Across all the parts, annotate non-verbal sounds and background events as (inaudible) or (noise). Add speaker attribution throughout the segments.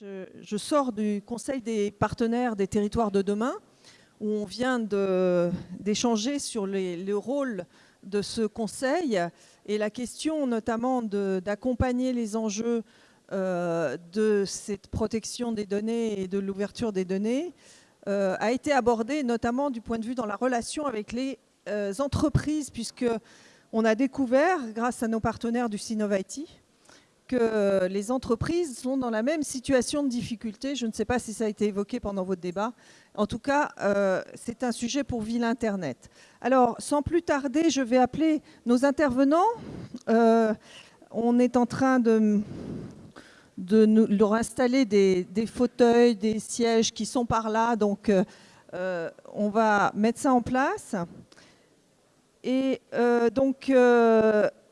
Speaker 1: Je, sors du Conseil des partenaires des territoires de demain, où on vient d'échanger sur le rôle de ce conseil et la question notamment d'accompagner les enjeux euh, de cette protection des données et de l'ouverture des données euh, a été abordée notamment du point de vue dans la relation avec les euh, entreprises, puisque on a découvert, grâce à nos partenaires du Synovaiti, que les entreprises sont dans la même situation de difficulté. Je ne sais pas si ça a été évoqué pendant votre débat. En tout cas, euh, c'est un sujet pour Ville Internet. Alors, sans plus tarder, je vais appeler nos intervenants. Euh, on est en train de, leur installer des, fauteuils, des sièges qui sont par là. Donc, euh, on va mettre ça en place. Et donc,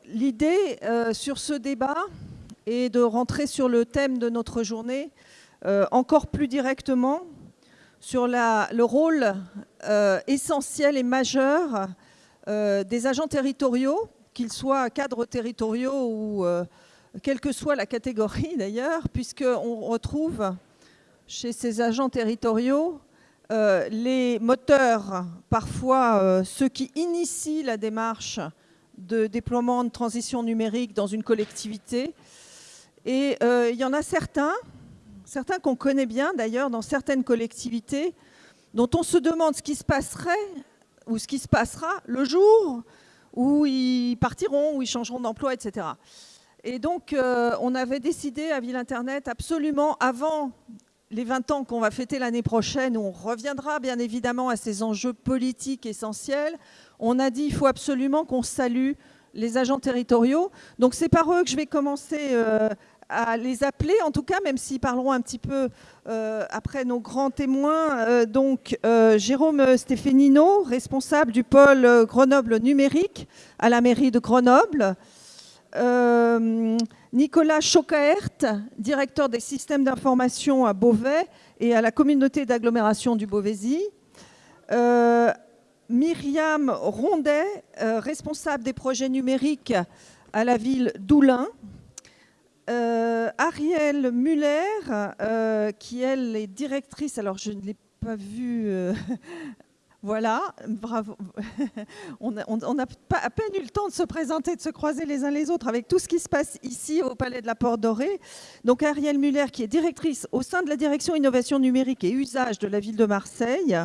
Speaker 1: l'idée sur ce débat, et de rentrer sur le thème de notre journée euh, encore plus directement sur le rôle euh, essentiel et majeur euh, des agents territoriaux, qu'ils soient cadres territoriaux ou quelle que soit la catégorie (laughs) d'ailleurs, puisqu'on retrouve chez ces agents territoriaux les moteurs, parfois ceux qui initient la démarche de déploiement de transition numérique dans une collectivité, et euh, il y en a certains, certains qu'on connaît bien d'ailleurs dans certaines collectivités, dont on se demande ce qui se passerait ou ce qui se passera le jour où ils partiront, où ils changeront d'emploi, etc. Et donc, euh, on avait décidé à Ville Internet absolument avant les 20 ans qu'on va fêter l'année prochaine, où on reviendra bien évidemment à ces enjeux politiques essentiels, on a dit il faut absolument qu'on salue les agents territoriaux. Donc c'est par eux que je vais commencer euh, à les appeler, en tout cas, même s'ils parleront un petit peu euh, après nos grands témoins. Euh, donc, euh, Jérôme Stéphényino, responsable du pôle Grenoble numérique à la mairie de Grenoble. Nicolas Chocaert, directeur des systèmes d'information à Beauvais et à la communauté d'agglomération du Beauvaisis. Myriam Rondet, responsable des projets numériques à la ville d'Oulin. Euh, Ariel Muller, euh, qui elle est directrice, alors je ne l'ai pas vue, euh, (laughs) voilà, bravo. (laughs) on n'a on, à peine eu le temps de se présenter, de se croiser les uns les autres avec tout ce qui se passe ici au Palais de la Porte Dorée. Donc Ariel Muller, qui est directrice au sein de la direction innovation numérique et usage de la ville de Marseille.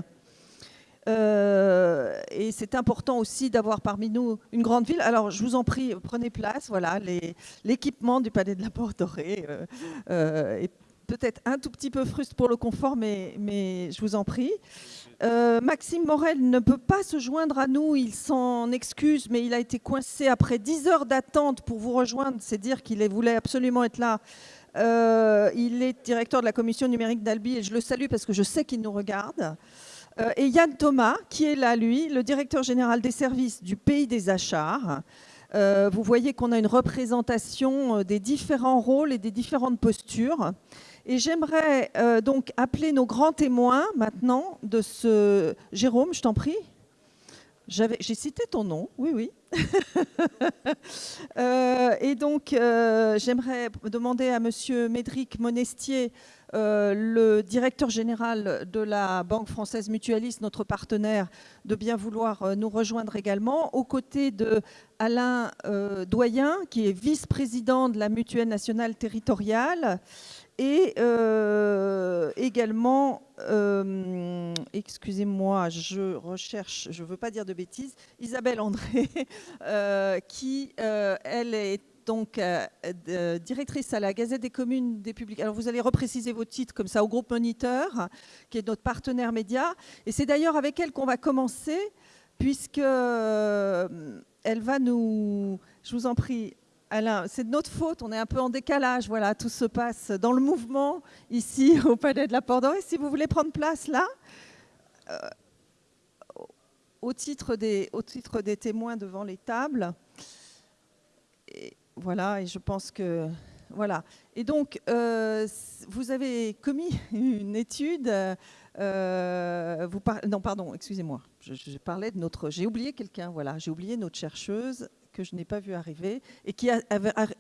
Speaker 1: Euh, et c'est important aussi d'avoir parmi nous une grande ville. Alors, je vous en prie, prenez place. Voilà, l'équipement du Palais de la Porte Dorée euh, euh, est peut-être un tout petit peu fruste pour le confort, mais, mais je vous en prie. Euh, Maxime Morel ne peut pas se joindre à nous, il s'en excuse, mais il a été coincé après 10 heures d'attente pour vous rejoindre. C'est dire qu'il voulait absolument être là. Euh, il est directeur de la commission numérique d'Albi et je le salue parce que je sais qu'il nous regarde. Euh, et Yann Thomas, qui est là, lui, le directeur général des services du pays des achats. Euh, vous voyez qu'on a une représentation euh, des différents rôles et des différentes postures. Et j'aimerais donc appeler nos grands témoins maintenant de ce... Jérôme, je t'en prie. J'ai cité ton nom, oui, oui. (laughs) et donc, j'aimerais demander à Monsieur Médric Monestier euh, le directeur général de la Banque française mutualiste, notre partenaire, de bien vouloir euh, nous rejoindre également, aux côtés de Alain euh, Doyen, qui est vice-président de la Mutuelle nationale territoriale, et également, excusez-moi, je recherche, je ne veux pas dire de bêtises, Isabelle André, (laughs) qui, elle, est donc euh, directrice à la Gazette des communes des publics. Alors vous allez repréciser vos titres comme ça au groupe Moniteur, qui est notre partenaire média. Et c'est d'ailleurs avec elle qu'on va commencer, puisque euh, elle va nous, je vous en prie, Alain, c'est de notre faute, on est un peu en décalage, voilà, tout se passe dans le mouvement ici (laughs) au Palais de la Porte. Et si vous voulez prendre place là, euh, au, titre des, au titre des témoins devant les tables. Voilà, et je pense que... Voilà. Et donc, euh, vous avez commis (laughs) une étude... Euh, vous. Non, pardon, excusez-moi. Je, parlais de notre... J'ai oublié quelqu'un, voilà. J'ai oublié notre chercheuse que je n'ai pas vu arriver et qui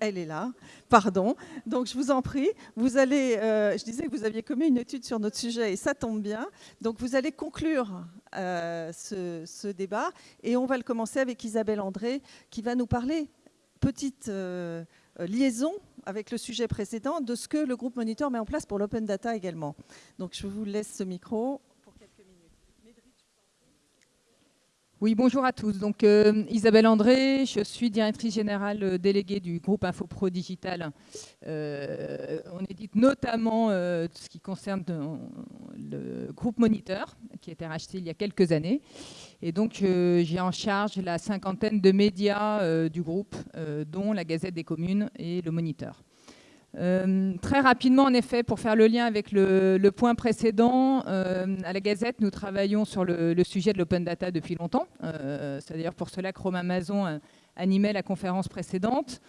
Speaker 1: elle est là, pardon. Donc je vous en prie, vous allez, euh, je disais que vous aviez commis une étude sur notre sujet et ça tombe bien. Donc vous allez conclure ce, débat et on va le commencer avec Isabelle André qui va nous parler petite euh, liaison avec le sujet précédent de ce que le groupe Monitor met en place pour l'open data également. Donc je vous laisse ce micro.
Speaker 2: Oui, bonjour à tous. Donc, euh, Isabelle André, je suis directrice générale euh, déléguée du groupe InfoPro Digital. Euh, on édite notamment ce qui concerne le groupe Moniteur, qui a été racheté il y a quelques années. Et donc, j'ai en charge la cinquantaine de médias du groupe, dont la Gazette des communes et le Moniteur. Euh, très rapidement, en effet, pour faire le lien avec le, point précédent, euh, à la Gazette, nous travaillons sur le, sujet de l'open data depuis longtemps. Euh, c'est d'ailleurs pour cela que Romain Amazon animait la conférence précédente.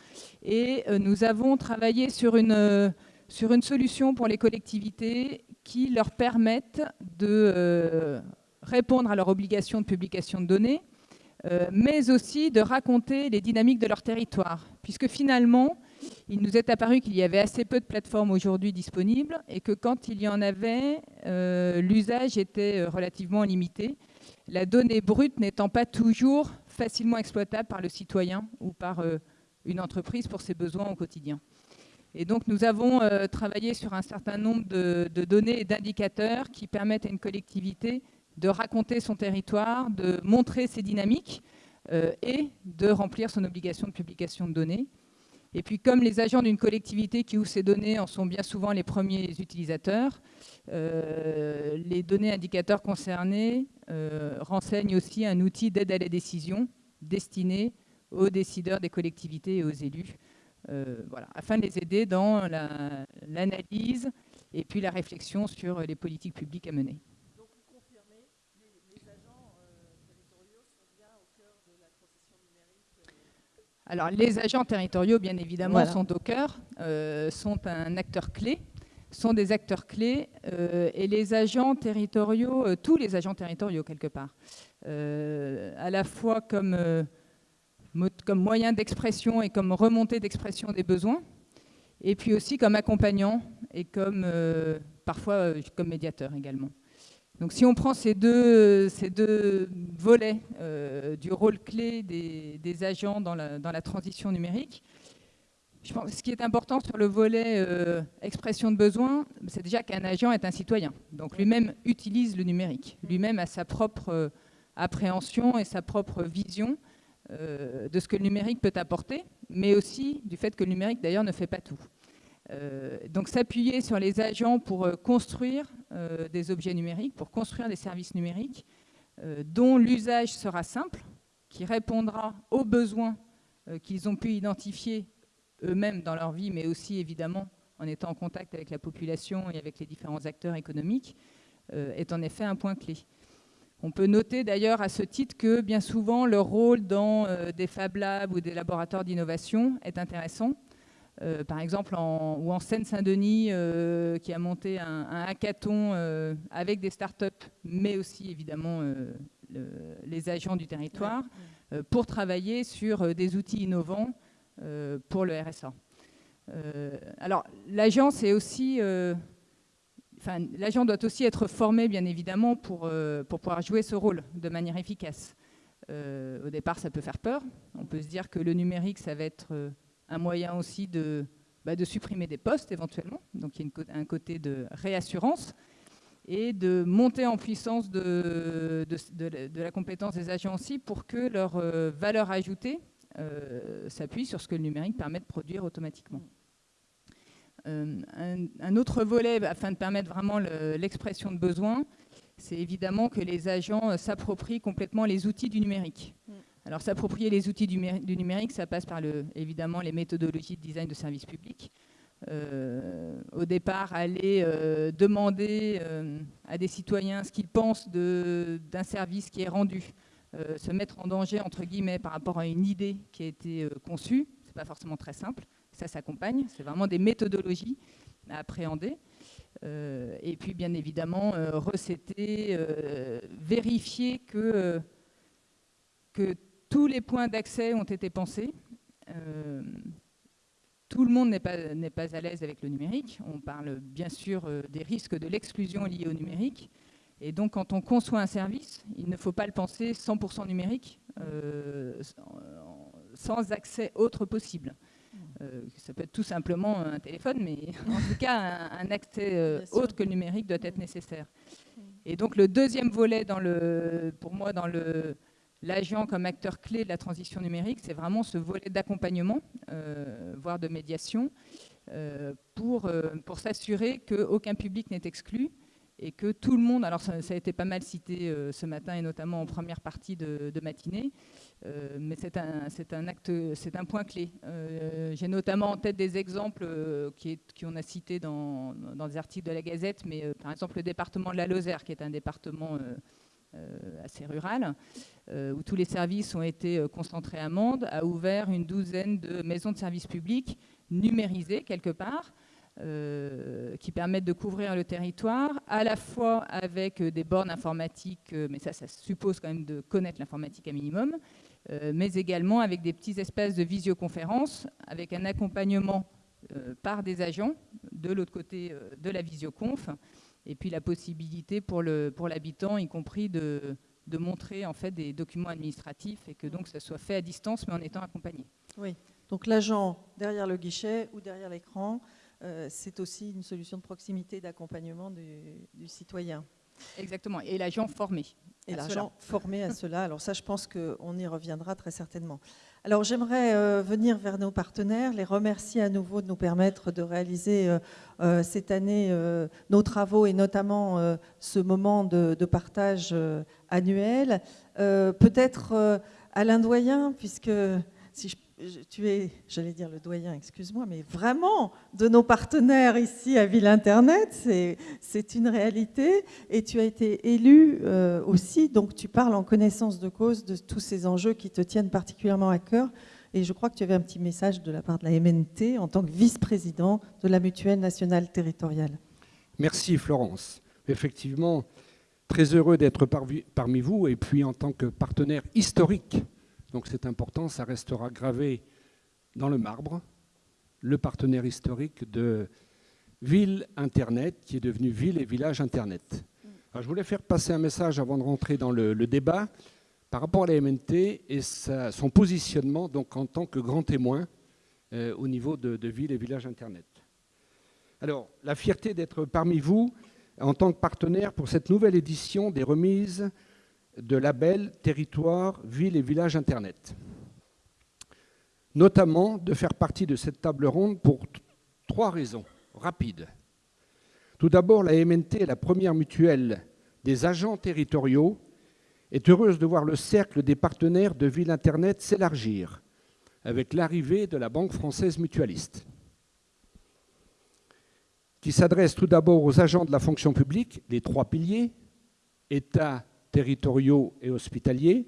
Speaker 2: Et nous avons travaillé sur une, sur une solution pour les collectivités qui leur permettent de répondre à leur obligation de publication de données, mais aussi de raconter les dynamiques de leur territoire. Puisque finalement, il nous est apparu qu'il y avait assez peu de plateformes aujourd'hui disponibles et que quand il y en avait, euh, l'usage était euh, relativement limité, la donnée brute n'étant pas toujours facilement exploitable par le citoyen ou par euh, une entreprise pour ses besoins au quotidien. Et donc nous avons travaillé sur un certain nombre de, de données et d'indicateurs qui permettent à une collectivité de raconter son territoire, de montrer ses dynamiques et de remplir son obligation de publication de données. Et puis, comme les agents d'une collectivité qui ouvre ces données en sont bien souvent les premiers utilisateurs, euh, les données indicateurs concernés euh, renseignent aussi un outil d'aide à la décision destiné aux décideurs des collectivités et aux élus, euh, afin de les aider dans l'analyse et puis la réflexion sur les politiques publiques à mener. Alors, les agents territoriaux, bien évidemment, sont au cœur, euh, sont un acteur clé, sont des acteurs clés, euh, et les agents territoriaux, euh, tous les agents territoriaux, quelque part, à la fois comme, comme moyen d'expression et comme remontée d'expression des besoins, et puis aussi comme accompagnant et comme, parfois comme médiateur également. Donc si on prend ces deux, ces deux volets euh, du rôle clé des, agents dans la, transition numérique, je pense, ce qui est important sur le volet euh, expression de besoin, c'est déjà qu'un agent est un citoyen. Donc lui-même utilise le numérique. Lui-même a sa propre euh, appréhension et sa propre vision de ce que le numérique peut apporter, mais aussi du fait que le numérique d'ailleurs ne fait pas tout. Euh, donc s'appuyer sur les agents pour euh, construire euh, des objets numériques, pour construire des services numériques dont l'usage sera simple, qui répondra aux besoins qu'ils ont pu identifier eux-mêmes dans leur vie, mais aussi évidemment en étant en contact avec la population et avec les différents acteurs économiques, est en effet un point clé. On peut noter d'ailleurs à ce titre que bien souvent leur rôle dans des Fab Labs ou des laboratoires d'innovation est intéressant. Euh, par exemple, en, ou en Seine-Saint-Denis, euh, qui a monté un, hackathon euh, avec des startups, mais aussi évidemment les agents du territoire, pour travailler sur des outils innovants pour le RSA. alors, l'agent, c'est aussi... Enfin, l'agent doit aussi être formé, bien évidemment, pour, pour pouvoir jouer ce rôle de manière efficace. au départ, ça peut faire peur. On peut se dire que le numérique, ça va être un moyen aussi de, bah, de supprimer des postes éventuellement, donc il y a un côté de réassurance, et de monter en puissance de, la compétence des agents aussi pour que leur euh, valeur ajoutée euh, s'appuie sur ce que le numérique permet de produire automatiquement. Euh, un, autre volet afin de permettre vraiment l'expression de besoins, c'est évidemment que les agents s'approprient complètement les outils du numérique. Alors s'approprier les outils du, numérique, ça passe par le, évidemment les méthodologies de design de services publics. Euh, au départ, aller euh, demander euh, à des citoyens ce qu'ils pensent d'un service qui est rendu, se mettre en danger, entre guillemets, par rapport à une idée qui a été conçue, ce n'est pas forcément très simple. Ça s'accompagne, c'est vraiment des méthodologies à appréhender. et puis, bien évidemment, recéter, vérifier que, que tous les points d'accès ont été pensés. tout le monde n'est pas, pas à l'aise avec le numérique. On parle bien sûr des risques de l'exclusion liée au numérique. Et donc, quand on conçoit un service, il ne faut pas le penser 100% numérique, sans accès autre possible. Euh, ça peut être tout simplement un téléphone, mais (laughs) en tout cas, un, accès euh, autre que le numérique doit être nécessaire. Et donc, le deuxième volet, dans le, pour moi, dans l'agent comme acteur clé de la transition numérique, c'est vraiment ce volet d'accompagnement, euh, voire de médiation, pour, pour s'assurer qu'aucun public n'est exclu et que tout le monde, alors ça, a été pas mal cité ce matin et notamment en première partie de matinée, euh, mais c'est un, un, un point clé. Euh, j'ai notamment en tête des exemples euh, qui, qu'on a cités dans, dans, des articles de la Gazette, mais par exemple le département de la Lozère, qui est un département assez rural, où tous les services ont été concentrés à Mende, a ouvert une douzaine de maisons de services publics numérisées quelque part, qui permettent de couvrir le territoire, à la fois avec des bornes informatiques, mais ça, ça suppose quand même de connaître l'informatique à minimum, euh, mais également avec des petits espaces de visioconférence, avec un accompagnement euh, par des agents de l'autre côté euh, de la visioconf, et puis la possibilité pour l'habitant, pour y compris de, de, montrer en fait des documents administratifs et que donc ça soit fait à distance mais en étant accompagné.
Speaker 1: Oui, donc l'agent derrière le guichet ou derrière l'écran, c'est aussi une solution de proximité d'accompagnement du, du citoyen.
Speaker 2: Exactement, et l'agent formé.
Speaker 1: Et l'agent formé à cela. Alors ça, je pense qu'on y reviendra très certainement. Alors j'aimerais euh, venir vers nos partenaires, les remercier à nouveau de nous permettre de réaliser euh, euh, cette année nos travaux et notamment ce moment de, de partage annuel. Peut-être Alain Doyen, puisque si je tu es, j'allais dire le doyen, excuse-moi, mais vraiment de nos partenaires ici à Ville Internet, c'est une réalité. Et tu as été élu euh, aussi, donc tu parles en connaissance de cause de tous ces enjeux qui te tiennent particulièrement à cœur. Et je crois que tu avais un petit message de la part de la MNT en tant que vice-président de la Mutuelle nationale territoriale.
Speaker 3: Merci Florence. Effectivement, très heureux d'être parmi vous et puis en tant que partenaire historique donc c'est important, ça restera gravé dans le marbre, le partenaire historique de Ville Internet, qui est devenu Ville et Village Internet. je voulais faire passer un message avant de rentrer dans le, débat par rapport à la MNT et son positionnement donc, en tant que grand témoin euh, au niveau de, de Ville et Village Internet. Alors, la fierté d'être parmi vous en tant que partenaire pour cette nouvelle édition des remises de label territoire, ville et village Internet. Notamment de faire partie de cette table ronde pour trois raisons rapides. Tout d'abord, la MNT, la première mutuelle des agents territoriaux, est heureuse de voir le cercle des partenaires de Ville Internet s'élargir avec l'arrivée de la Banque française mutualiste, qui s'adresse tout d'abord aux agents de la fonction publique, les trois piliers, État, territoriaux et hospitaliers,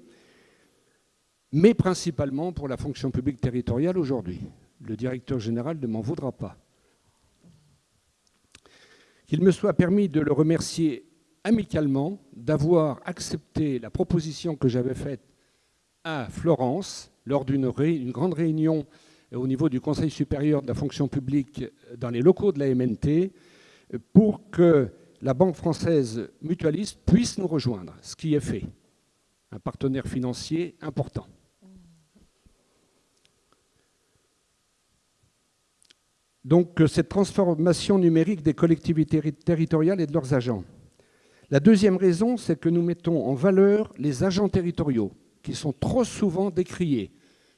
Speaker 3: mais principalement pour la fonction publique territoriale aujourd'hui. Le directeur général ne m'en voudra pas. Qu'il me soit permis de le remercier amicalement d'avoir accepté la proposition que j'avais faite à Florence lors d'une grande réunion au niveau du Conseil supérieur de la fonction publique dans les locaux de la MNT pour que la Banque française mutualiste puisse nous rejoindre, ce qui est fait. Un partenaire financier important. Donc cette transformation numérique des collectivités territoriales et de leurs agents. La deuxième raison, c'est que nous mettons en valeur les agents territoriaux, qui sont trop souvent décriés.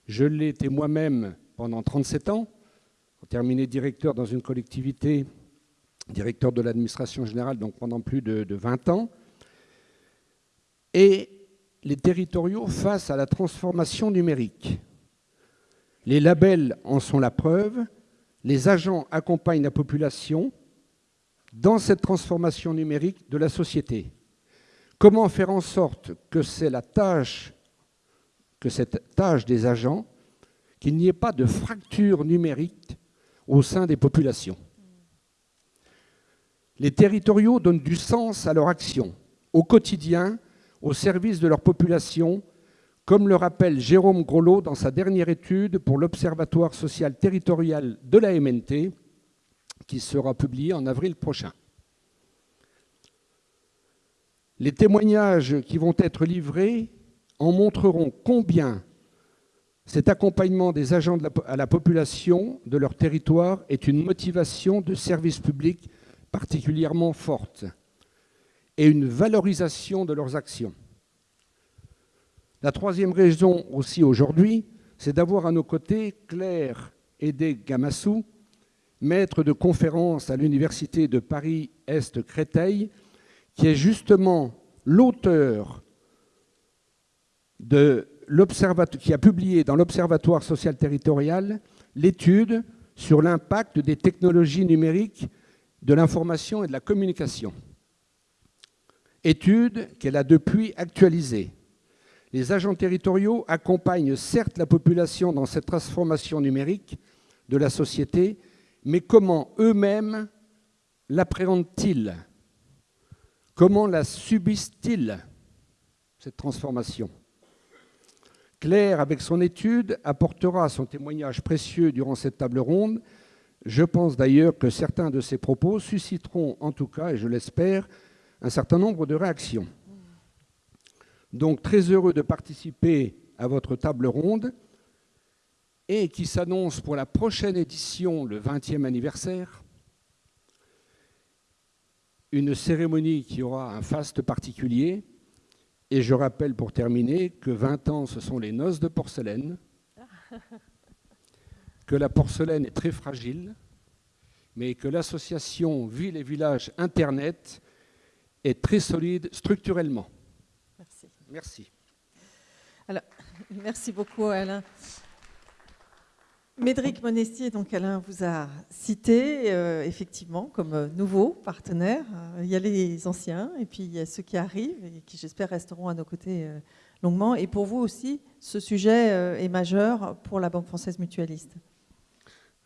Speaker 3: Je l'ai été moi-même pendant 37 ans, terminé directeur dans une collectivité directeur de l'administration générale donc pendant plus de, 20 ans, et les territoriaux face à la transformation numérique. Les labels en sont la preuve, les agents accompagnent la population dans cette transformation numérique de la société. Comment faire en sorte que c'est la tâche, que cette tâche des agents, qu'il n'y ait pas de fracture numérique au sein des populations? Les territoriaux donnent du sens à leur action, au quotidien, au service de leur population, comme le rappelle Jérôme Grolot dans sa dernière étude pour l'Observatoire social territorial de la MNT, qui sera publiée en avril prochain. Les témoignages qui vont être livrés en montreront combien cet accompagnement des agents à la population de leur territoire est une motivation de service public particulièrement forte et une valorisation de leurs actions. La troisième raison aussi aujourd'hui, c'est d'avoir à nos côtés Claire Edé Gamassou, maître de conférence à l'Université de Paris-Est-Créteil, qui est justement l'auteur qui a publié dans l'Observatoire social territorial l'étude sur l'impact des technologies numériques de l'information et de la communication. Étude qu'elle a depuis actualisée. Les agents territoriaux accompagnent certes la population dans cette transformation numérique de la société, mais comment eux-mêmes l'appréhendent-ils? Comment la subissent-ils, cette transformation? Claire, avec son étude, apportera son témoignage précieux durant cette table ronde. Je pense d'ailleurs que certains de ses propos susciteront, en tout cas, et je l'espère, un certain nombre de réactions. Donc, très heureux de participer à votre table ronde et qui s'annonce pour la prochaine édition, le 20e anniversaire, une cérémonie qui aura un faste particulier. Et je rappelle pour terminer que 20 ans, ce sont les noces de porcelaine, (laughs) que la porcelaine est très fragile, mais que l'association Ville et Village Internet est très solide structurellement.
Speaker 1: Merci.
Speaker 3: Merci.
Speaker 1: Alors, (laughs) merci beaucoup Alain. Médric Monestier, donc Alain vous a cité euh, effectivement comme euh, nouveau partenaire. Euh, il y a les anciens et puis il y a ceux qui arrivent et qui j'espère resteront à nos côtés longuement. Et pour vous aussi, ce sujet est majeur pour la Banque française mutualiste.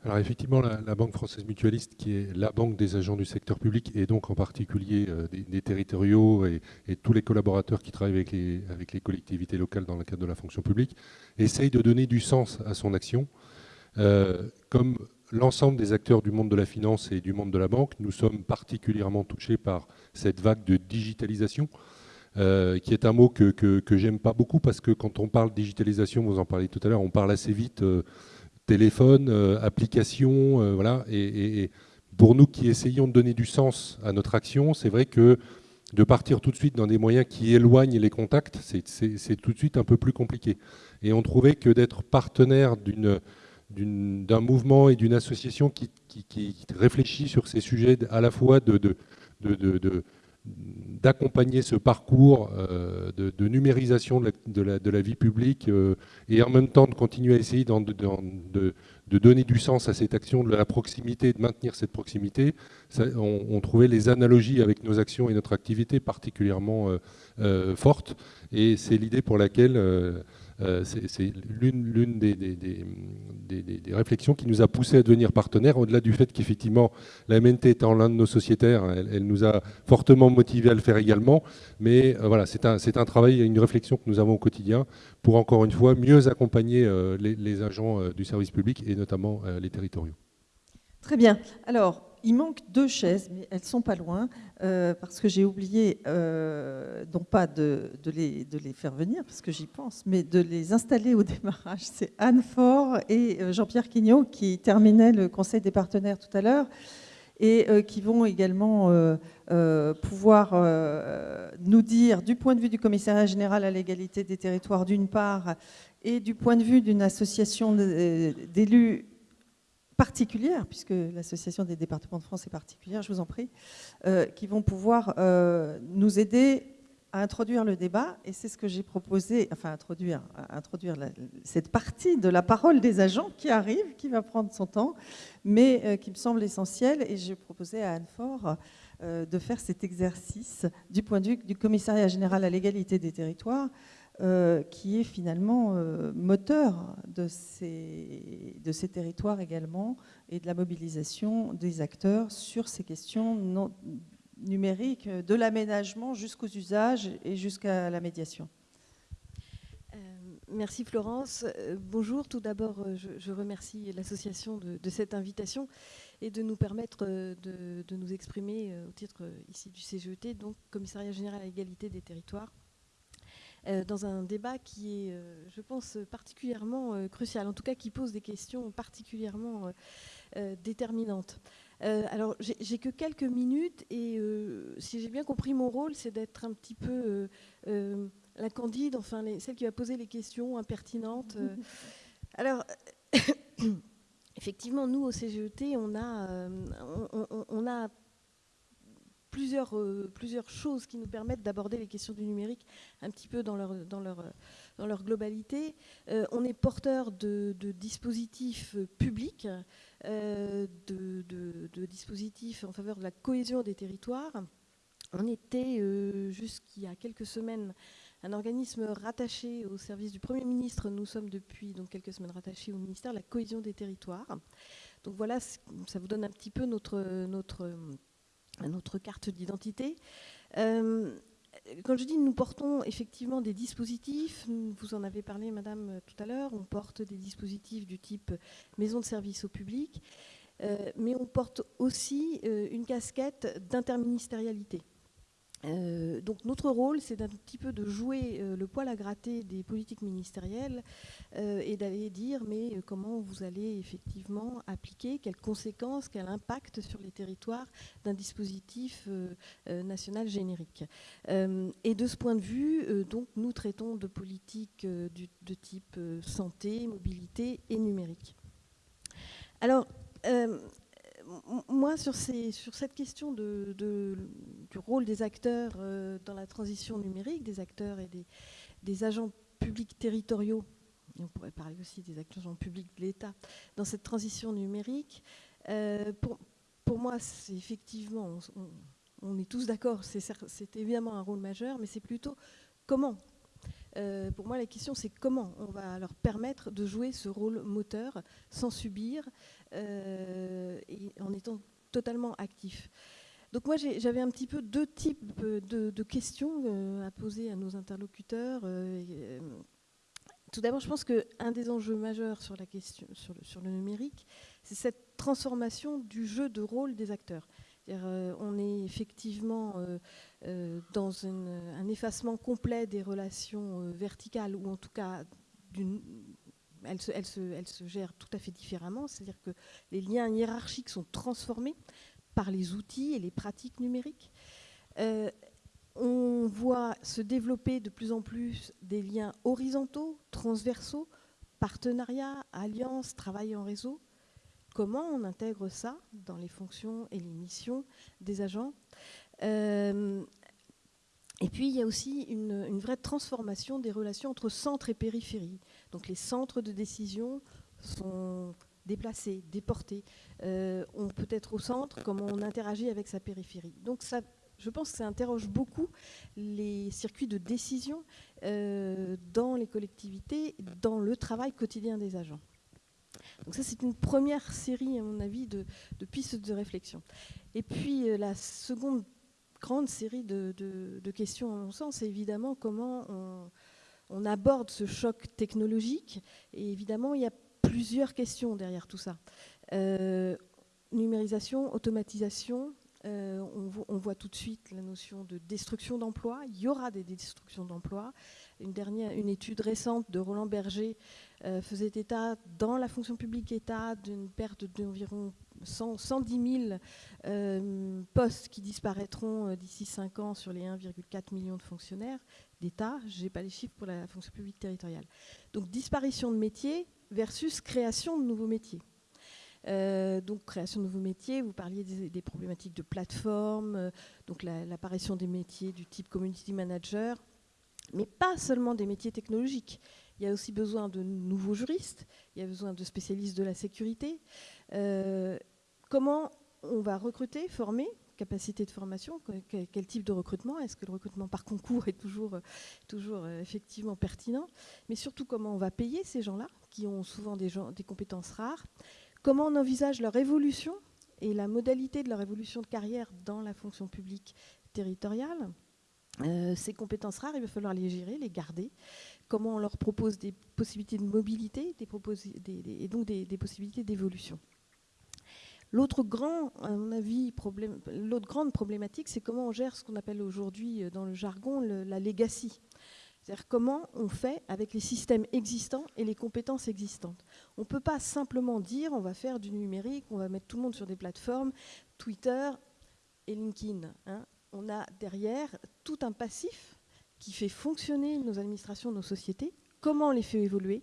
Speaker 4: Alors effectivement, la, Banque française mutualiste, qui est la banque des agents du secteur public et donc en particulier des, territoriaux et, tous les collaborateurs qui travaillent avec les, collectivités locales dans le cadre de la fonction publique, essaye de donner du sens à son action. Euh, comme l'ensemble des acteurs du monde de la finance et du monde de la banque, nous sommes particulièrement touchés par cette vague de digitalisation, euh, qui est un mot que, j'aime pas beaucoup parce que quand on parle digitalisation, vous en parlez tout à l'heure, on parle assez vite euh, téléphone, application, voilà. Et, pour nous qui essayons de donner du sens à notre action, c'est vrai que de partir tout de suite dans des moyens qui éloignent les contacts, c'est tout de suite un peu plus compliqué. Et on trouvait que d'être partenaire d'un mouvement et d'une association qui, réfléchit sur ces sujets à la fois de, d'accompagner ce parcours euh, de, numérisation de la, vie publique euh, et en même temps de continuer à essayer de, donner du sens à cette action, de la proximité, de maintenir cette proximité, on, trouvait les analogies avec nos actions et notre activité particulièrement euh, fortes. Et c'est l'idée pour laquelle c'est l'une des, réflexions qui nous a poussé à devenir partenaire, au-delà du fait qu'effectivement, la MNT étant l'un de nos sociétaires, elle, nous a fortement motivé à le faire également. Mais euh, voilà, c'est un, travail, une réflexion que nous avons au quotidien pour, encore une fois, mieux accompagner euh, les, agents du service public et notamment les territoriaux.
Speaker 1: Très bien. Alors, il manque deux chaises, mais elles sont pas loin, euh, parce que j'ai oublié, euh, non pas de, les, de, les, faire venir, parce que j'y pense, mais de les installer au (laughs) démarrage. C'est Anne Faure et euh, Jean-Pierre Quignot qui terminaient le Conseil des partenaires tout à l'heure et qui vont également pouvoir nous dire, du point de vue du commissariat général à l'égalité des territoires d'une part, et du point de vue d'une association d'élus particulière, puisque l'Association des départements de France est particulière, je vous en prie, euh, qui vont pouvoir euh, nous aider à introduire le débat. Et c'est ce que j'ai proposé, enfin introduire, introduire cette partie de la parole des agents qui arrive, qui va prendre son temps, mais euh, qui me semble essentiel. Et j'ai proposé à Anne Fort de faire cet exercice du point de vue du commissariat général à l'égalité des territoires euh, qui est finalement euh, moteur de ces, territoires également et de la mobilisation des acteurs sur ces questions numériques, de l'aménagement jusqu'aux usages et jusqu'à la médiation.
Speaker 5: Euh, Merci Florence. Euh, bonjour, tout d'abord euh, je, remercie l'association de, cette invitation et de nous permettre euh, de, nous exprimer au titre ici du CGET, donc Commissariat Général à l'égalité des territoires, dans un débat qui est, je pense, particulièrement crucial, en tout cas qui pose des questions particulièrement déterminantes. alors, j'ai que quelques minutes et si j'ai bien compris mon rôle, c'est d'être un petit peu la candide, enfin celle qui va poser les questions impertinentes. Euh. (laughs) Alors, (coughs) effectivement, nous au CGET, on a, euh, on, a plusieurs, euh, plusieurs choses qui nous permettent d'aborder les questions du numérique un petit peu dans leur, dans leur, dans leur globalité. on est porteur de, dispositifs publics, de, de, dispositifs en faveur de la cohésion des territoires. On était, jusqu'il y a quelques semaines, un organisme rattaché au service du Premier ministre. Nous sommes depuis donc, quelques semaines rattachés au ministère de la Cohésion des territoires. Donc voilà, ça vous donne un petit peu notre, notre, notre carte d'identité. Euh, quand je dis nous portons effectivement des dispositifs, vous en avez parlé madame tout à l'heure, on porte des dispositifs du type maison de service au public, euh, mais on porte aussi euh, une casquette d'interministérialité. Euh, donc notre rôle, c'est d'un petit peu de jouer euh, le poil à gratter des politiques ministérielles euh, et d'aller dire mais comment vous allez effectivement appliquer, quelles conséquences, quel impact sur les territoires d'un dispositif national générique. et de ce point de vue, donc nous traitons de politiques de type santé, mobilité et numérique. Alors, moi, sur, cette question du rôle des acteurs euh, dans la transition numérique, des acteurs et des, agents publics territoriaux, on pourrait parler aussi des agents publics de l'État, dans cette transition numérique, euh, pour, moi, c'est effectivement, on, est tous d'accord, c'est évidemment un rôle majeur, mais c'est plutôt comment euh, pour moi, la question, c'est comment on va leur permettre de jouer ce rôle moteur sans subir euh, en étant totalement actif. Donc moi, j'avais un petit peu deux types de, questions euh, à poser à nos interlocuteurs. tout d'abord, je pense qu'un des enjeux majeurs sur, la question, sur le numérique, c'est cette transformation du jeu de rôle des acteurs. Euh, on est effectivement euh, euh, dans un effacement complet des relations verticales, ou en tout cas, elle se, elle, tout à fait différemment, c'est-à-dire que les liens hiérarchiques sont transformés par les outils et les pratiques numériques. on voit se développer de plus en plus des liens horizontaux, transversaux, partenariats, alliances, travail en réseau, comment on intègre ça dans les fonctions et les missions des agents. Euh, et puis, il y a aussi une, vraie transformation des relations entre centre et périphérie. Donc, les centres de décision sont déplacés, déportés. Euh, on peut être au centre, comment on interagit avec sa périphérie. Donc, ça, je pense que ça interroge beaucoup les circuits de décision euh, dans les collectivités, dans le travail quotidien des agents. Donc ça, c'est une première série, à mon avis, de, pistes de réflexion. Et puis, euh, la seconde grande série de, questions, à mon sens, c'est évidemment comment on, aborde ce choc technologique. Et évidemment, il y a plusieurs questions derrière tout ça. Euh, numérisation, automatisation, euh, on, voit tout de suite la notion de destruction d'emplois. Il y aura des destructions d'emplois. Une, étude récente de Roland Berger faisait état dans la fonction publique État d'une perte d'environ 110 000 euh, postes qui disparaîtront euh, d'ici 5 ans sur les 1,4 million de fonctionnaires d'État. Je n'ai pas les chiffres pour la fonction publique territoriale. Donc disparition de métiers versus création de nouveaux métiers. donc création de nouveaux métiers, vous parliez des, problématiques de plateforme, donc l'apparition des métiers du type community manager, mais pas seulement des métiers technologiques. Il y a aussi besoin de nouveaux juristes, il y a besoin de spécialistes de la sécurité. Euh, comment on va recruter, former capacité de formation, quel, type de recrutement? Est-ce que le recrutement par concours est toujours, toujours euh, effectivement pertinent? Mais surtout, comment on va payer ces gens-là, qui ont souvent des, compétences rares? Comment on envisage leur évolution et la modalité de leur évolution de carrière dans la fonction publique territoriale? Ces compétences rares, il va falloir les gérer, les garder. Comment on leur propose des possibilités de mobilité des et donc des possibilités d'évolution. L'autre grande problématique, c'est comment on gère ce qu'on appelle aujourd'hui euh, dans le jargon la legacy. C'est-à-dire comment on fait avec les systèmes existants et les compétences existantes. On ne peut pas simplement dire on va faire du numérique, on va mettre tout le monde sur des plateformes, Twitter et LinkedIn. Hein. On a derrière tout un passif qui fait fonctionner nos administrations, nos sociétés, comment on les fait évoluer,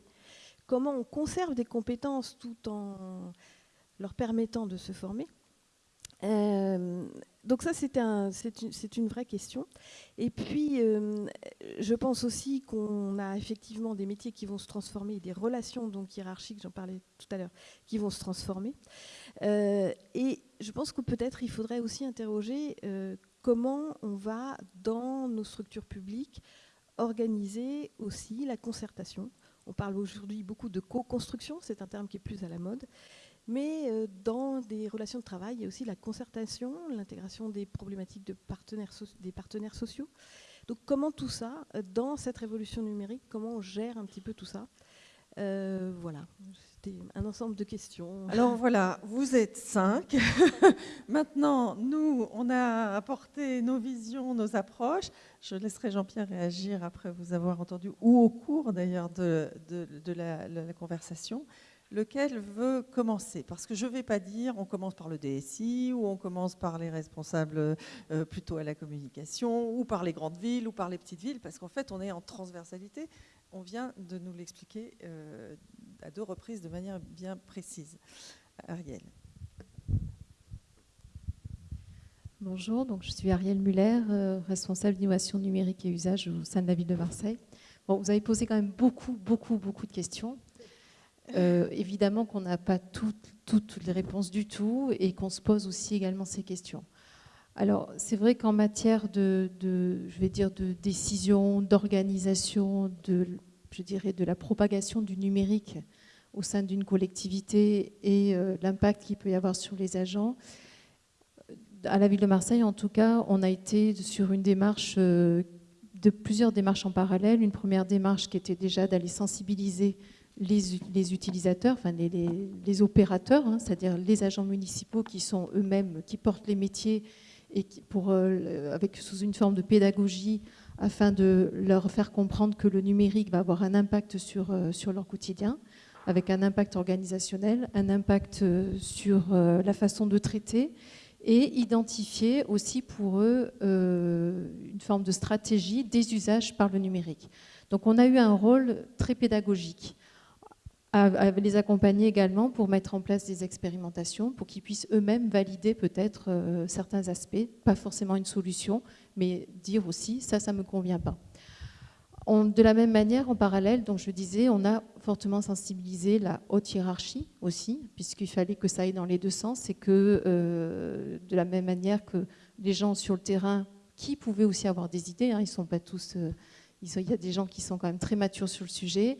Speaker 5: comment on conserve des compétences tout en leur permettant de se former. Euh, donc ça, c'est un, une, une, vraie question. Et puis, euh, je pense aussi qu'on a effectivement des métiers qui vont se transformer, des relations donc hiérarchiques, j'en parlais tout à l'heure, qui vont se transformer. Euh, et je pense que peut-être il faudrait aussi interroger comment on va, dans nos structures publiques, organiser aussi la concertation. On parle aujourd'hui beaucoup de co-construction, c'est un terme qui est plus à la mode. Mais euh, dans des relations de travail, il y a aussi la concertation, l'intégration des problématiques des partenaires sociaux. Donc comment tout ça, euh, dans cette révolution numérique, comment on gère un petit peu tout ça? Euh, Voilà, un ensemble de questions.
Speaker 1: Alors (laughs) voilà, vous êtes cinq. (laughs) Maintenant, nous, on a apporté nos visions, nos approches. Je laisserai Jean-Pierre réagir après vous avoir entendu, ou au cours d'ailleurs de, de, la, la conversation lequel veut commencer? Parce que je ne vais pas dire on commence par le DSI ou on commence par les responsables euh, plutôt à la communication ou par les grandes villes ou par les petites villes parce qu'en fait on est en transversalité. On vient de nous l'expliquer euh, à deux reprises de manière bien précise. Ariel.
Speaker 6: Bonjour, donc je suis Ariel Muller, euh, responsable d'innovation numérique et usage au sein de la ville de Marseille. Vous avez posé quand même beaucoup, beaucoup, beaucoup de questions. Euh, évidemment qu'on n'a pas toutes les réponses du tout et qu'on se pose aussi également ces questions. Alors, c'est vrai qu'en matière de, je vais dire, de décision, d'organisation, de, je dirais, de la propagation du numérique au sein d'une collectivité et euh, l'impact qu'il peut y avoir sur les agents, à la ville de Marseille, en tout cas, on a été sur une démarche, euh, de plusieurs démarches en parallèle. Une première démarche qui était déjà d'aller sensibiliser les, utilisateurs, enfin les, opérateurs, hein, c'est-à-dire les agents municipaux qui sont eux-mêmes, qui portent les métiers et euh, avec, sous une forme de pédagogie afin de leur faire comprendre que le numérique va avoir un impact sur, euh, leur quotidien, avec un impact organisationnel, un impact euh, sur la façon de traiter et identifier aussi pour eux une forme de stratégie des usages par le numérique. Donc on a eu un rôle très pédagogique à, les accompagner également pour mettre en place des expérimentations, pour qu'ils puissent eux-mêmes valider peut-être euh, certains aspects, pas forcément une solution, mais dire aussi ça, ça ne me convient pas. de la même manière, en parallèle, donc je disais, on a fortement sensibilisé la haute hiérarchie aussi, puisqu'il fallait que ça aille dans les deux sens, et que euh, de la même manière que les gens sur le terrain, qui pouvaient aussi avoir des idées, hein, ils sont pas tous, euh, il y a des gens qui sont quand même très matures sur le sujet,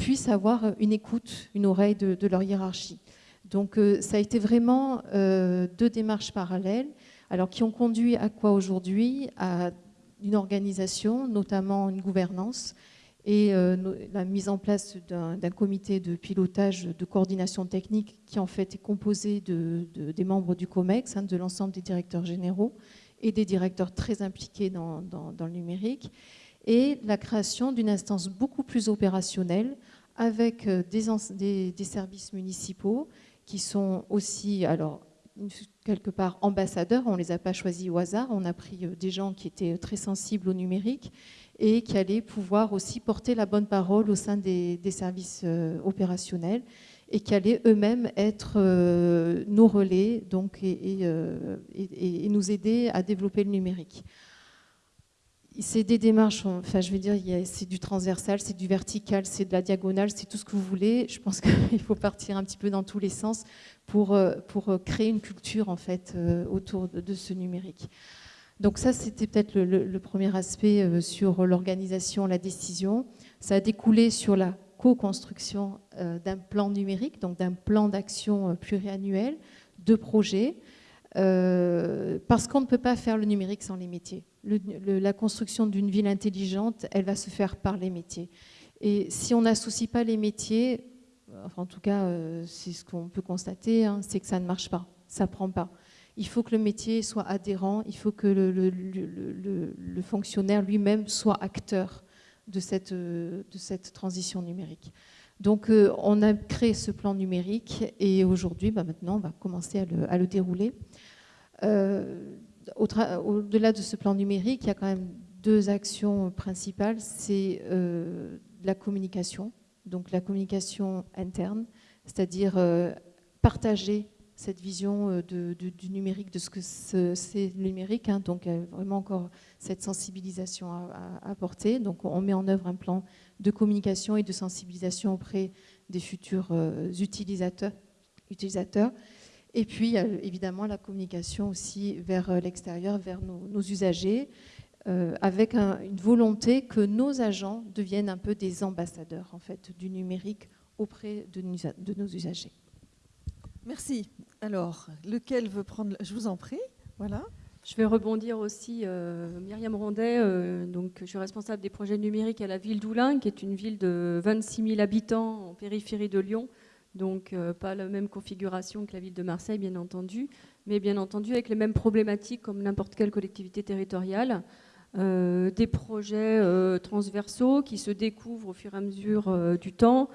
Speaker 6: puissent avoir une écoute, une oreille de, leur hiérarchie. Donc euh, ça a été vraiment euh, deux démarches parallèles, alors qui ont conduit à quoi aujourd'hui? À une organisation, notamment une gouvernance, et euh, la mise en place d'un comité de pilotage de coordination technique qui en fait est composé de, des membres du COMEX, hein, de l'ensemble des directeurs généraux et des directeurs très impliqués dans le numérique, et la création d'une instance beaucoup plus opérationnelle avec euh, des, services municipaux qui sont aussi, alors, quelque part ambassadeurs, on ne les a pas choisis au hasard, on a pris euh, des gens qui étaient très sensibles au numérique et qui allaient pouvoir aussi porter la bonne parole au sein des, services euh, opérationnels et qui allaient eux-mêmes être nos relais donc, et, nous aider à développer le numérique c'est des démarches, enfin je veux dire, c'est du transversal, c'est du vertical, c'est de la diagonale, c'est tout ce que vous voulez. Je pense (laughs) qu'il faut partir un petit peu dans tous les sens pour, euh, pour euh, créer une culture en fait euh, autour de, ce numérique. Donc ça, c'était peut-être le, premier aspect sur l'organisation, la décision. Ça a découlé sur la co-construction d'un plan numérique, donc d'un plan d'action pluriannuel, de projets, parce qu'on ne peut pas faire le numérique sans les métiers. La construction d'une ville intelligente, elle va se faire par les métiers. Et si on n'associe pas les métiers, en tout cas, c'est ce qu'on peut constater, hein, c'est que ça ne marche pas, ça ne prend pas il faut que le métier soit adhérent, il faut que le, fonctionnaire lui-même soit acteur de cette, de cette transition numérique. Donc euh, on a créé ce plan numérique et aujourd'hui, bah, maintenant, on va commencer à le, dérouler. Euh, au-delà de ce plan numérique, il y a quand même deux actions principales. C'est euh, la communication, donc la communication interne, c'est-à-dire partager cette vision euh, du numérique, de ce que c'est le numérique. Hein. donc, vraiment encore cette sensibilisation à, apporter. Donc, on met en œuvre un plan de communication et de sensibilisation auprès des futurs euh, utilisateurs. Et puis, évidemment la communication aussi vers euh, l'extérieur, vers nos, usagers, avec une volonté que nos agents deviennent un peu des ambassadeurs en fait, du numérique auprès de nos usagers.
Speaker 1: Merci. Alors, lequel veut prendre Je vous en prie. Voilà.
Speaker 7: Je vais rebondir aussi, euh, Myriam Rondet, euh, donc je suis responsable des projets numériques à la ville d'Oulin, qui est une ville de 26 000 habitants en périphérie de Lyon, donc euh, pas la même configuration que la ville de Marseille, bien entendu, mais bien entendu avec les mêmes problématiques comme n'importe quelle collectivité territoriale. des projets transversaux qui se découvrent au fur et à mesure du temps,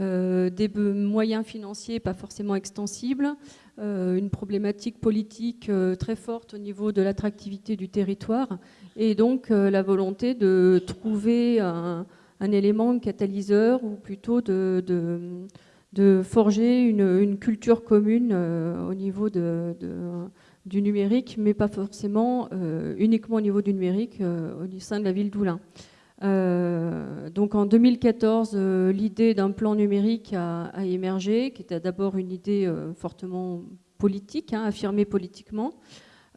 Speaker 7: euh, des moyens financiers pas forcément extensibles, euh, une problématique politique euh, très forte au niveau de l'attractivité du territoire et donc la volonté de trouver un, élément catalyseur ou plutôt de, forger une, culture commune au niveau de, du numérique, mais pas forcément uniquement au niveau du numérique au sein de la ville d'Oulin. Euh, donc en 2014, euh, l'idée d'un plan numérique a, émergé, qui était d'abord une idée euh, fortement politique, hein, affirmée politiquement.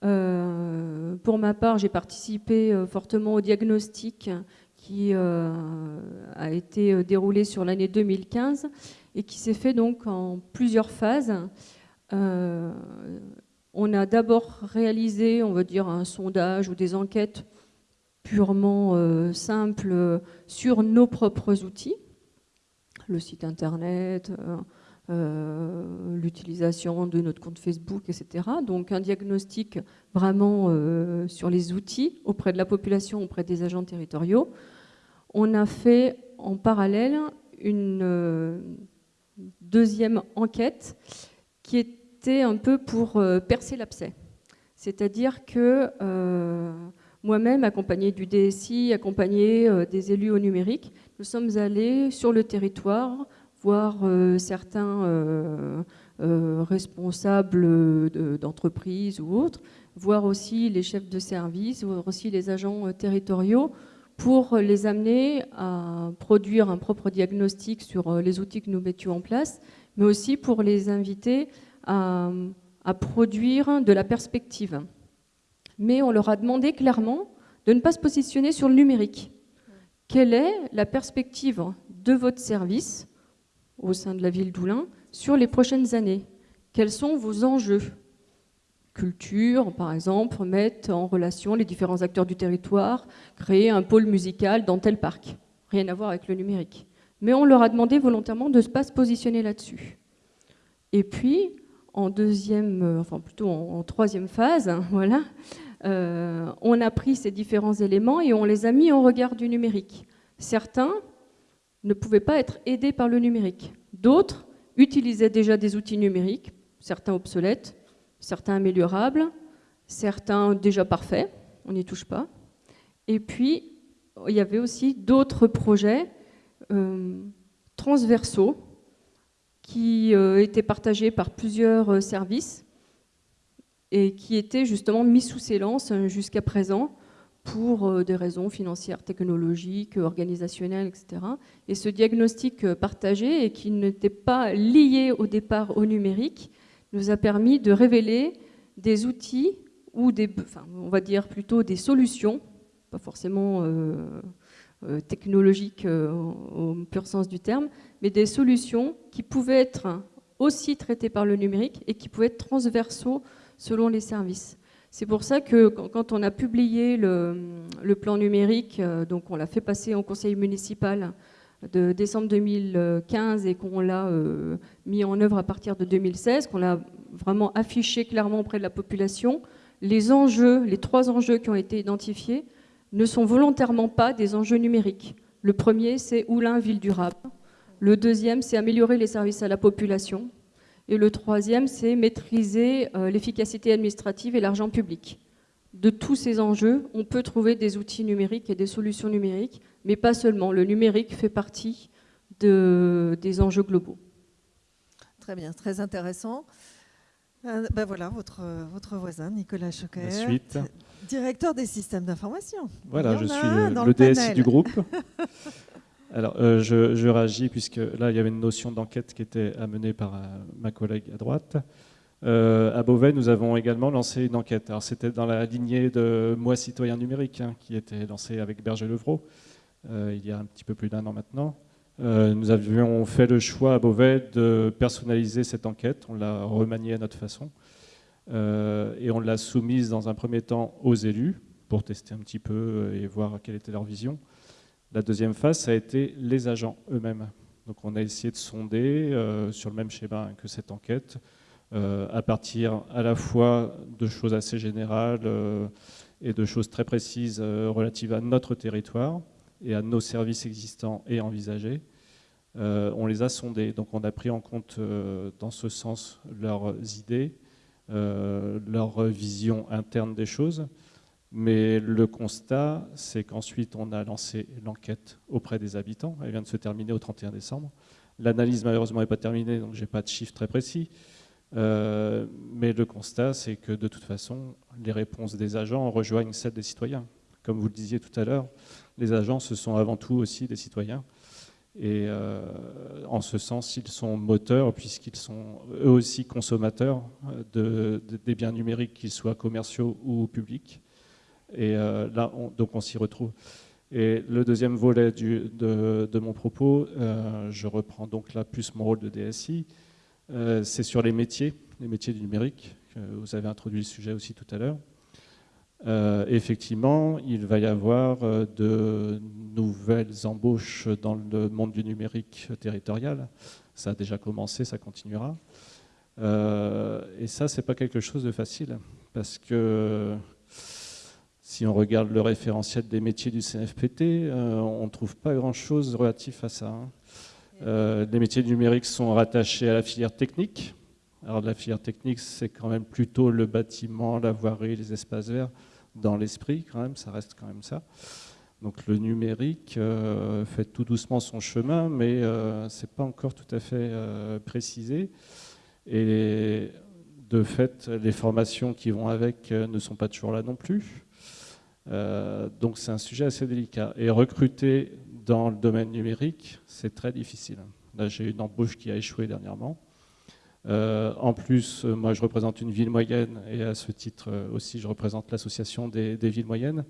Speaker 7: pour ma part, j'ai participé fortement au diagnostic qui a été déroulé sur l'année 2015 et qui s'est fait donc en plusieurs phases. on a d'abord réalisé, on va dire, un sondage ou des enquêtes purement euh, simple euh, sur nos propres outils, le site internet, euh, l'utilisation de notre compte Facebook, etc. Donc un diagnostic vraiment sur les outils auprès de la population, auprès des agents territoriaux. On a fait en parallèle une deuxième enquête qui était un peu pour percer l'abcès. C'est-à-dire que moi-même, accompagnée du DSI, accompagnée euh, des élus au numérique, nous sommes allés sur le territoire voir euh, certains euh, responsables d'entreprises ou autres, voir aussi les chefs de service, voir aussi les agents territoriaux pour les amener à produire un propre diagnostic sur les outils que nous mettions en place, mais aussi pour les inviter à produire de la perspective. Mais on leur a demandé clairement de ne pas se positionner sur le numérique. Quelle est la perspective de votre service au sein de la ville d'Oulin sur les prochaines années? Quels sont vos enjeux? Culture, par exemple, mettre en relation les différents acteurs du territoire, créer un pôle musical dans tel parc. Rien à voir avec le numérique. Mais on leur a demandé volontairement de ne pas se positionner là-dessus. Et puis, en deuxième, euh, enfin plutôt en, troisième phase, (laughs) voilà, euh, on a pris ces différents éléments et on les a mis en regard du numérique. Certains ne pouvaient pas être aidés par le numérique. D'autres utilisaient déjà des outils numériques, certains obsolètes, certains améliorables, certains déjà parfaits, on n'y touche pas. Et puis, il y avait aussi d'autres projets euh, transversaux qui euh, étaient partagés par plusieurs services et qui était justement mis sous silence euh, jusqu'à présent pour euh, des raisons financières, technologiques, organisationnelles, etc. Et ce diagnostic euh, partagé et qui n'était pas lié au départ au numérique nous a permis de révéler des outils ou des, on va dire plutôt des solutions, pas forcément technologiques au pur sens du terme, mais des solutions qui pouvaient être aussi traitées par le numérique et qui pouvaient être transversaux selon les services. C'est pour ça que quand on a publié le, plan numérique, euh, donc on l'a fait passer en conseil municipal de décembre 2015 et qu'on l'a euh, mis en œuvre à partir de 2016, qu'on l'a vraiment affiché clairement auprès de la population, les enjeux, les trois enjeux qui ont été identifiés ne sont volontairement pas des enjeux numériques. Le premier, c'est Oulin, ville durable. Le deuxième, c'est améliorer les services à la population. Et le troisième, c'est maîtriser euh, l'efficacité administrative et l'argent public. De tous ces enjeux, on peut trouver des outils numériques et des solutions numériques, mais pas seulement. Le numérique fait partie des enjeux globaux.
Speaker 1: Très bien, très intéressant. Euh, ben voilà, votre, votre voisin, Nicolas Choquet, directeur des systèmes d'information.
Speaker 8: Voilà, je suis le, DSI du groupe. (laughs) Alors, euh, je, réagis puisque là, il y avait une notion d'enquête qui était amenée par euh, ma collègue à droite. à Beauvais, nous avons également lancé une enquête. Alors, c'était dans la lignée de Moi citoyen numérique, hein, qui était lancé avec Berger-Levrault, il y a un petit peu plus d'un an maintenant. Euh, nous avions fait le choix à Beauvais de personnaliser cette enquête. On l'a remaniée à notre façon. Euh, et on l'a soumise dans un premier temps aux élus pour tester un petit peu et voir quelle était leur vision. La deuxième phase, ça a été les agents eux-mêmes. Donc on a essayé de sonder euh, sur le même schéma que cette enquête, à partir à la fois de choses assez générales et de choses très précises relatives à notre territoire, et à nos services existants et envisagés. Euh, on les a sondés, donc on a pris en compte euh, dans ce sens leurs idées, euh, leur vision interne des choses. Mais le constat, c'est qu'ensuite on a lancé l'enquête auprès des habitants. Elle vient de se terminer au 31 décembre. L'analyse malheureusement n'est pas terminée, donc je n'ai pas de chiffres très précis. mais le constat, c'est que de toute façon, les réponses des agents rejoignent celles des citoyens. Comme vous le disiez tout à l'heure, les agents, ce sont avant tout aussi des citoyens. Et euh, en ce sens, ils sont moteurs puisqu'ils sont eux aussi consommateurs de, des biens numériques, qu'ils soient commerciaux ou publics. Et euh, là, donc on s'y retrouve. Et le deuxième volet de, mon propos, euh, je reprends donc là plus mon rôle de DSI, c'est sur les métiers, les métiers du numérique. Vous avez introduit le sujet aussi tout à l'heure. Euh, effectivement, il va y avoir euh, de nouvelles embauches dans le monde du numérique territorial. Ça a déjà commencé, ça continuera. Euh, et ça, c'est pas quelque chose de facile, parce que si on regarde le référentiel des métiers du CNFPT, on ne trouve pas grand-chose relatif à ça. Hein. les métiers du numérique sont rattachés à la filière technique. Alors la filière technique, c'est quand même plutôt le bâtiment, la voirie, les espaces verts dans l'esprit quand même, ça reste quand même ça. Donc le numérique euh, fait tout doucement son chemin, mais euh, ce n'est pas encore tout à fait euh, précisé. Et de fait, les formations qui vont avec ne sont pas toujours là non plus. donc c'est un sujet assez délicat. Et recruter dans le domaine numérique, c'est très difficile. Là, j'ai une embauche qui a échoué dernièrement. Euh, en plus, euh, moi, je représente une ville moyenne et à ce titre euh, aussi, je représente l'association des, villes moyennes.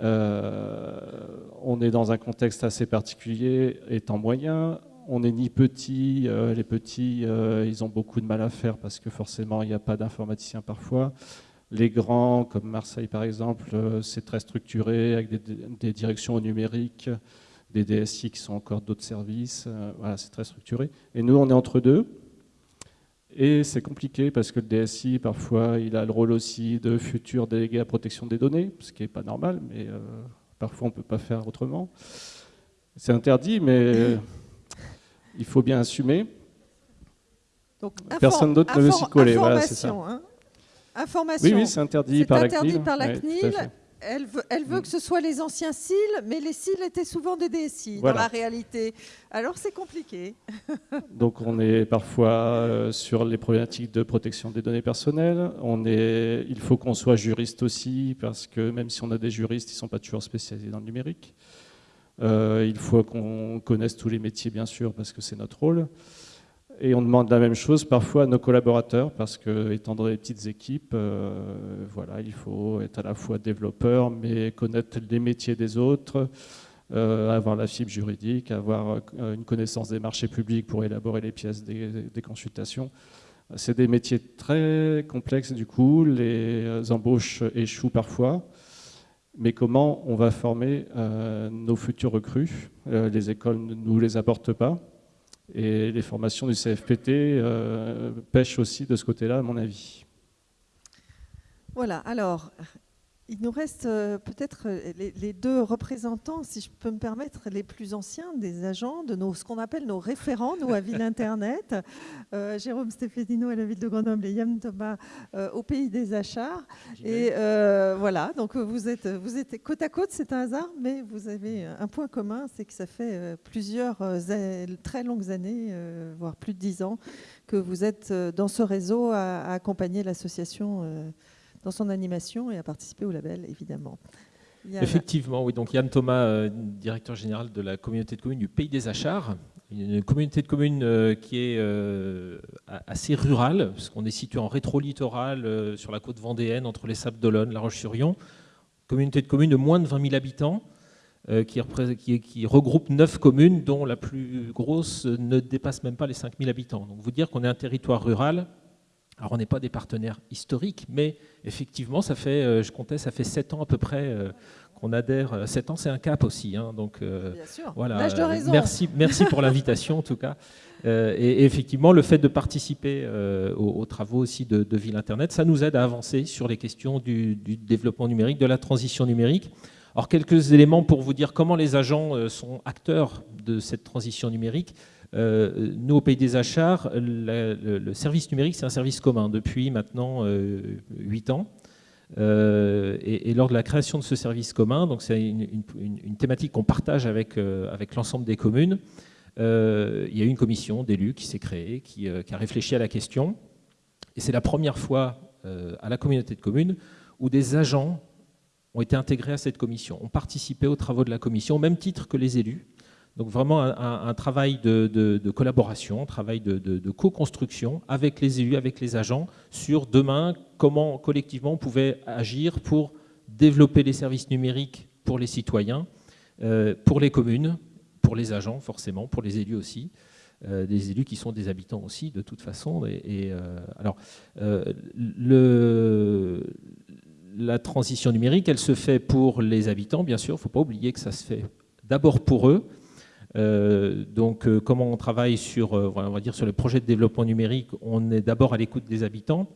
Speaker 8: on est dans un contexte assez particulier, étant moyen. On n'est ni petit. les petits, ils ont beaucoup de mal à faire parce que forcément, il n'y a pas d'informaticiens parfois. Les grands, comme Marseille par exemple, c'est très structuré avec des, des, directions au numérique, des DSI qui sont encore d'autres services. voilà, c'est très structuré. Et nous, on est entre deux. Et c'est compliqué parce que le DSI, parfois, il a le rôle aussi de futur délégué à protection des données, ce qui n'est pas normal, mais euh, parfois on ne peut pas faire autrement. C'est interdit, mais il faut bien assumer. Donc, Personne d'autre ne veut s'y coller. Voilà, ça. Hein.
Speaker 1: Information.
Speaker 8: Oui, oui, c'est interdit, par,
Speaker 1: interdit
Speaker 8: la
Speaker 1: par la CNIL. Elle veut, mm. que ce soit les anciens CIL, mais les CIL étaient souvent des DSI dans la réalité. Alors c'est compliqué. (laughs)
Speaker 8: Donc on est parfois euh, sur les problématiques de protection des données personnelles. On est, il faut qu'on soit juriste aussi, parce que même si on a des juristes, ils ne sont pas toujours spécialisés dans le numérique. Euh, il faut qu'on connaisse tous les métiers, bien sûr, parce que c'est notre rôle. Et on demande la même chose parfois à nos collaborateurs, parce que étant dans les petites équipes, euh, voilà, il faut être à la fois développeur, mais connaître les métiers des autres, euh, avoir la fibre juridique, avoir euh, une connaissance des marchés publics pour élaborer les pièces des, consultations. C'est des métiers très complexes du coup, les embauches échouent parfois. Mais comment on va former nos futurs recrues? Les écoles ne nous les apportent pas. Et les formations du CFPT pêchent aussi de ce côté-là, à mon avis.
Speaker 1: Voilà, alors, il nous reste euh, peut-être euh, les, deux représentants, si je peux me permettre, les plus anciens des agents, de nos, ce qu'on appelle nos référents, nous, à (laughs) Ville Internet. Euh, Jérôme Stéphedino à la ville de Grenoble et Yann Thomas au pays des achats. Et voilà, donc vous êtes, vous êtes côte à côte, c'est un hasard, mais vous avez un point commun, c'est que ça fait plusieurs très longues années, voire plus de dix ans, que vous êtes dans ce réseau à accompagner l'association dans son animation et à participer au label, évidemment.
Speaker 9: Effectivement, oui. Donc Yann Thomas, euh, directeur général de la communauté de communes du Pays des Achars, une communauté de communes euh, qui est euh, assez rurale, parce qu'on est situé en rétro-littoral sur la côte vendéenne, entre les Sables d'Olonne, La Roche-sur-Yon. Communauté de communes de moins de 20 000 habitants, qui, qui, regroupe 9 communes, dont la plus grosse ne dépasse même pas les 5 000 habitants. Donc vous dire qu'on est un territoire rural, alors on n'est pas des partenaires historiques, mais effectivement, ça fait, euh, je comptais, ça fait 7 ans à peu près euh, qu'on adhère. 7 ans, c'est un cap aussi. Hein, donc
Speaker 1: euh, Bien sûr.
Speaker 9: voilà. Merci, merci pour l'invitation en tout cas. (laughs) Et, effectivement, le fait de participer aux, travaux aussi de, Ville Internet, ça nous aide à avancer sur les questions du, du, développement numérique, de la transition numérique. Alors quelques éléments pour vous dire comment les agents sont acteurs de cette transition numérique. Euh, nous, au Pays des Achats, le, service numérique, c'est un service commun depuis maintenant 8 euh, ans. Euh, et, lors de la création de ce service commun, donc c'est une, thématique qu'on partage avec, avec l'ensemble des communes, il y a eu une commission d'élus qui s'est créée, qui, qui, a réfléchi à la question. Et c'est la première fois à la communauté de communes où des agents ont été intégrés à cette commission, ont participé aux travaux de la commission, au même titre que les élus. Donc vraiment un, travail de, collaboration, un travail de, co-construction avec les élus, avec les agents, sur demain, comment collectivement on pouvait agir pour développer les services numériques pour les citoyens, euh, pour les communes, pour les agents forcément, pour les élus aussi. Euh, des élus qui sont des habitants aussi de toute façon. Et, euh, alors, la transition numérique, elle se fait pour les habitants, bien sûr. Il ne faut pas oublier que ça se fait d'abord pour eux, euh, donc, euh, comment on travaille sur, euh, on va dire sur les projets de développement numérique On est d'abord à l'écoute des habitants.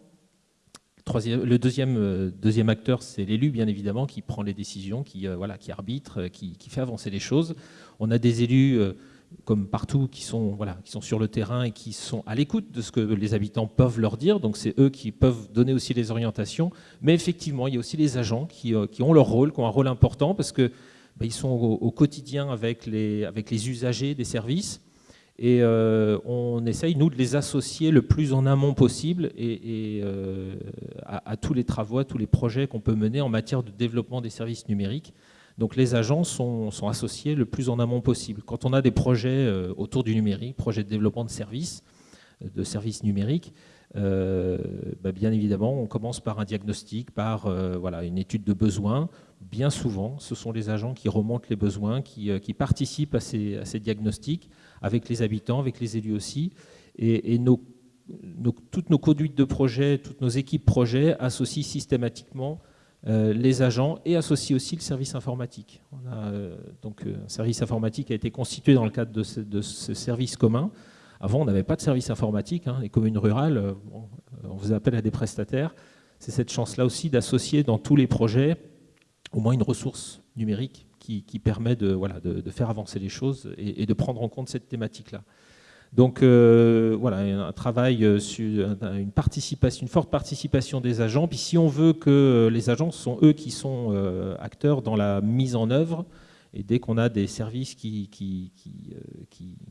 Speaker 9: le deuxième, deuxième acteur, c'est l'élu, bien évidemment, qui prend les décisions, qui, qui arbitre, qui, fait avancer les choses. On a des élus, comme partout, qui sont, voilà, qui sont sur le terrain et qui sont à l'écoute de ce que les habitants peuvent leur dire. Donc, c'est eux qui peuvent donner aussi les orientations. Mais effectivement, il y a aussi les agents qui, qui ont leur rôle, qui ont un rôle important, parce que ben, ils sont au, quotidien avec les, usagers des services. Et euh, on essaye, nous, de les associer le plus en amont possible et, euh, à, tous les travaux, à tous les projets qu'on peut mener en matière de développement des services numériques. Donc les agents sont, sont associés le plus en amont possible. Quand on a des projets euh, autour du numérique, projets de développement de services, de services numériques, ben, bien évidemment, on commence par un diagnostic, par voilà, une étude de besoin bien souvent, ce sont les agents qui remontent les besoins, qui, euh, participent à ces, diagnostics avec les habitants, avec les élus aussi. Et, toutes nos conduites de projet, toutes nos équipes projets associent systématiquement euh, les agents et associent aussi le service informatique. Euh, donc, un service informatique a été constitué dans le cadre de ce, service commun. Avant, on n'avait pas de service informatique. Hein. Les communes rurales, on faisait appel à des prestataires. C'est cette chance-là aussi d'associer dans tous les projets au moins une ressource numérique qui, permet de, faire avancer les choses et, de prendre en compte cette thématique-là. Donc euh, voilà, un travail euh, sur une une forte participation des agents. Puis si on veut que les agents sont eux qui sont euh, acteurs dans la mise en œuvre, et dès qu'on a des services qui, qui,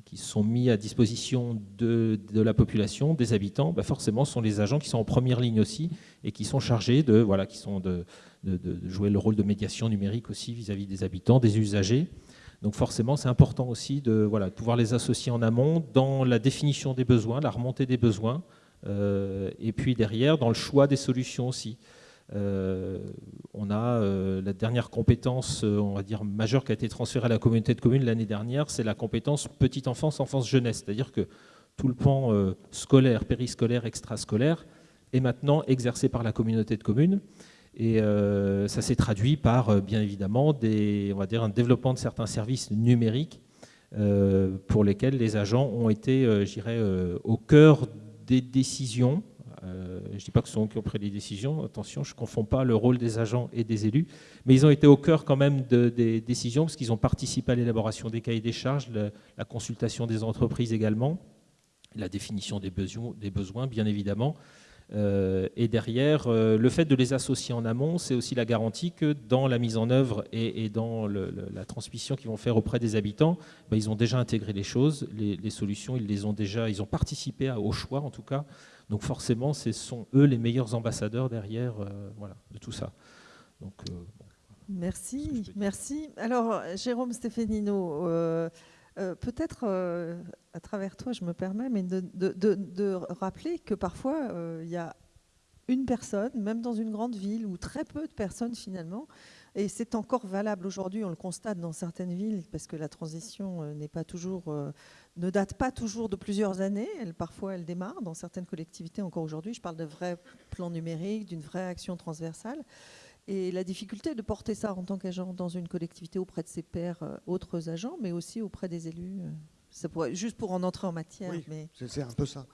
Speaker 9: qui, sont mis à disposition de, de la population, des habitants, bah forcément ce sont les agents qui sont en première ligne aussi et qui sont chargés de, voilà, qui sont de, de, jouer le rôle de médiation numérique aussi vis-à-vis des habitants, des usagers. Donc forcément, c'est important aussi de, voilà, pouvoir les associer en amont dans la définition des besoins, la remontée des besoins, euh, et puis derrière, dans le choix des solutions aussi. Euh, on a euh, la dernière compétence, on va dire, majeure qui a été transférée à la communauté de communes l'année dernière, c'est la compétence petite enfance, enfance jeunesse. C'est-à-dire que tout le pan scolaire, périscolaire, extrascolaire est maintenant exercé par la communauté de communes. Et ça s'est traduit par, bien évidemment, des, on un développement de certains services numériques pour lesquels les agents ont été, au cœur des décisions euh, je ne dis pas que ce sont eux qui ont pris les décisions, attention, je ne confonds pas le rôle des agents et des élus, mais ils ont été au cœur quand même des décisions parce qu'ils ont participé à l'élaboration des cahiers des charges, la consultation des entreprises également, la définition des besoins, bien évidemment. Euh, et derrière, euh, le fait de les associer en amont, c'est aussi la garantie que dans la mise en œuvre et, dans la transmission qu'ils vont faire auprès des habitants, ben, ils ont déjà intégré les choses, les, solutions, ils les ont déjà, ils ont participé au choix en tout cas, donc forcément, ce sont eux les meilleurs ambassadeurs derrière euh, voilà, de tout ça. Donc,
Speaker 1: euh, merci, merci. Alors, Jérôme Stéphénino, euh, peut-être à travers toi, je me permets, mais de, de rappeler que parfois, il y a une personne, même dans une grande ville, ou très peu de personnes finalement, et c'est encore valable aujourd'hui, on le constate dans certaines villes, parce que la transition n'est pas toujours ne date pas toujours de plusieurs années. Elle, parfois, elle démarre dans certaines collectivités encore aujourd'hui. Je parle de vrais plans numériques, d'une vraie action transversale. Et la difficulté de porter ça en tant qu'agent dans une collectivité auprès de ses pairs, euh, autres agents, mais aussi auprès des élus. Euh, ça pourrait, juste pour en entrer en matière.
Speaker 10: Oui,
Speaker 1: mais...
Speaker 10: c'est un peu ça.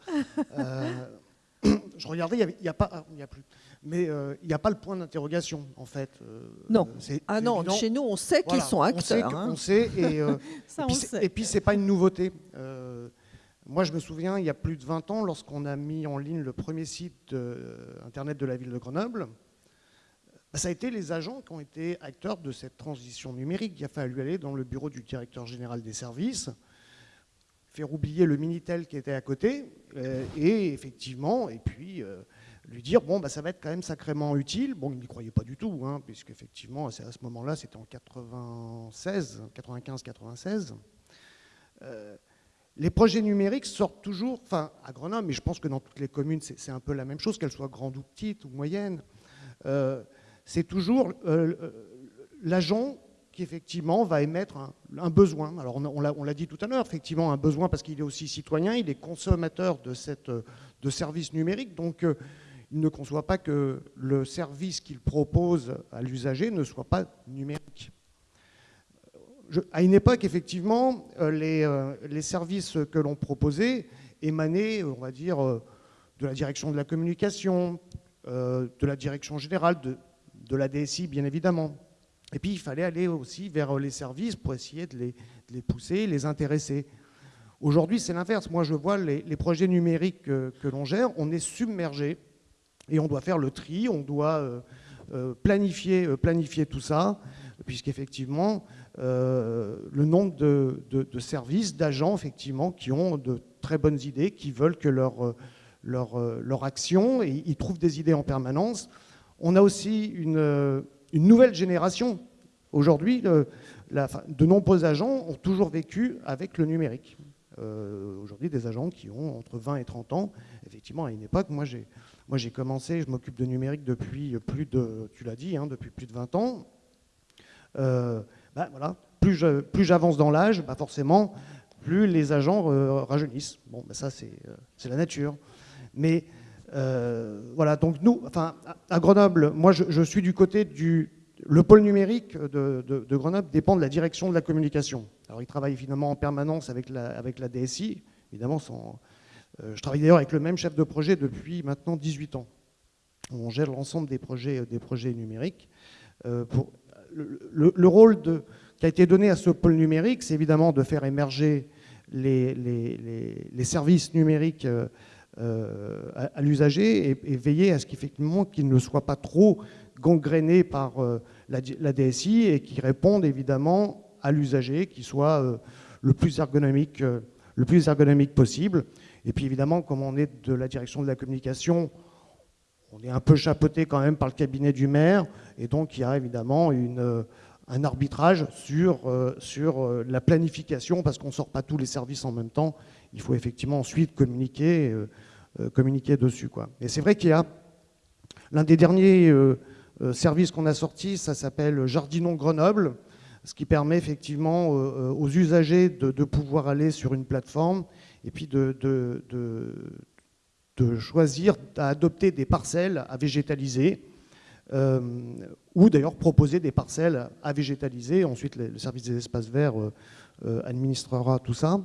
Speaker 10: euh, (coughs) je regardais, il n'y a, pas, ah, il a plus, mais euh, il n'y a pas le point d'interrogation en fait.
Speaker 1: Euh, non. Ah non, chez nous on sait qu'ils sont acteurs.
Speaker 10: On sait, et, euh, (laughs) et, puis, c'est pas une nouveauté. moi je me souviens, il y a plus de 20 ans, lorsqu'on a mis en ligne le premier site internet de la ville de Grenoble, bah, ça a été les agents qui ont été acteurs de cette transition numérique. Il a fallu aller dans le bureau du directeur général des services faire oublier le Minitel qui était à côté, euh, et effectivement, et puis euh, lui dire, bon, bah, ça va être quand même sacrément utile. Bon, il n'y croyait pas du tout, hein, puisqu'effectivement, à ce moment-là, c'était en 96, 95-96. Euh, les projets numériques sortent toujours, enfin, à Grenoble, mais je pense que dans toutes les communes, c'est un peu la même chose, qu'elles soient grandes ou petites ou moyennes. c'est toujours l'agent effectivement va émettre un, besoin. Alors on, l'a dit tout à l'heure, effectivement un besoin parce qu'il est aussi citoyen, il est consommateur de, cette, de services numériques, donc euh, il ne conçoit pas que le service qu'il propose à l'usager ne soit pas numérique. à une époque, effectivement, euh, les, euh, les services que l'on proposait émanaient, on va dire, de la direction de la communication, de la direction générale, de, de la DSI, bien évidemment. Et puis il fallait aller aussi vers les services pour essayer de les, pousser, les intéresser. Aujourd'hui, c'est l'inverse. Moi, je vois les, projets numériques que, l'on gère, on est submergé et on doit faire le tri, on doit euh, euh, planifier, euh, planifier tout ça, puisqu'effectivement, le nombre de, services, d'agents, effectivement, qui ont de très bonnes idées, qui veulent que leur, action, ils trouvent des idées en permanence. On a aussi une une nouvelle génération. Aujourd'hui, de nombreux agents ont toujours vécu avec le numérique. Aujourd'hui, des agents qui ont entre 20 et 30 ans. Effectivement, à une époque, moi j'ai, moi, j'ai commencé, je m'occupe de numérique depuis plus de, tu l'as dit, hein, depuis plus de 20 ans. Euh, bah, voilà, plus, j'avance dans l'âge, bah, forcément, plus les agents euh, rajeunissent. Bon, bah, ça, c'est, c'est la nature. Mais euh, voilà, donc nous, enfin, à Grenoble, moi je, suis du côté du. Le pôle numérique de, Grenoble dépend de la direction de la communication. Alors il travaille finalement en permanence avec la, avec la DSI, évidemment. Sans, euh, je travaille d'ailleurs avec le même chef de projet depuis maintenant 18 ans. On gère l'ensemble des projets, des projets numériques. Euh, le, rôle qui a été donné à ce pôle numérique, c'est évidemment de faire émerger les, services numériques euh, à, l'usager et, veiller à ce qu'effectivement qu'il ne soit pas trop gangréné par euh, la, DSI et qu'il réponde évidemment à l'usager, qui soit euh, le plus le plus ergonomique possible. Et puis évidemment, comme on est de la direction de la communication, on est un peu chapeauté quand même par le cabinet du maire, et donc il y a évidemment une, un arbitrage sur, sur la planification, parce qu'on ne sort pas tous les services en même temps. Il faut effectivement ensuite communiquer euh, communiquer dessus. Quoi. Et c'est vrai qu'il y a l'un des derniers euh, euh, services qu'on a sortis, ça s'appelle Jardinon Grenoble, ce qui permet effectivement aux usagers de, pouvoir aller sur une plateforme et puis de, choisir d'adopter des parcelles à végétaliser, euh, ou d'ailleurs proposer des parcelles à végétaliser. Ensuite, le service des espaces verts administrera tout ça.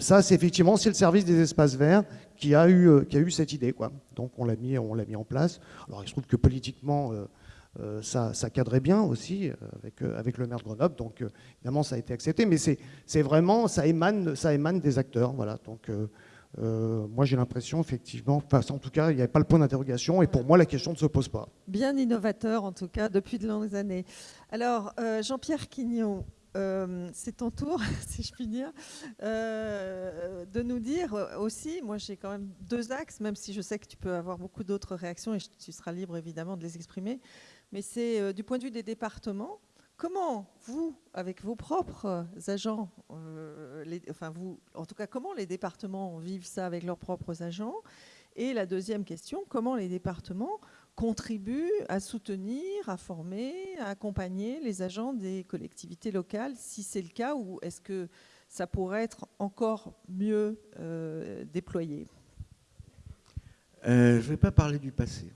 Speaker 10: ça, c'est effectivement le service des espaces verts qui a eu, qui a eu cette idée. Quoi. Donc on l'a mis, mis en place. Alors il se trouve que politiquement, euh, ça, cadrait bien aussi euh, avec, euh, avec le maire de Grenoble. Donc évidemment, ça a été accepté, mais c'est vraiment, ça émane, ça émane des acteurs. Voilà. Donc moi, j'ai l'impression, effectivement, en tout cas, il n'y avait pas le point d'interrogation, et pour moi, la question ne se pose pas.
Speaker 1: Bien innovateur, en tout cas, depuis de longues années. Alors, Jean-Pierre Quignon, c'est ton tour, (laughs) si je puis dire, de nous dire aussi, moi j'ai quand même deux axes, même si je sais que tu peux avoir beaucoup d'autres réactions et tu seras libre évidemment de les exprimer mais c'est euh, du point de vue des départements. Comment vous, avec vos propres agents, euh, enfin vous, en tout cas, comment les départements vivent ça avec leurs propres agents? Et la deuxième question, comment les départements contribuent à soutenir, à former, à accompagner les agents des collectivités locales, si c'est le cas, ou est-ce que ça pourrait être encore mieux euh, déployé?
Speaker 11: Je ne vais pas parler du passé.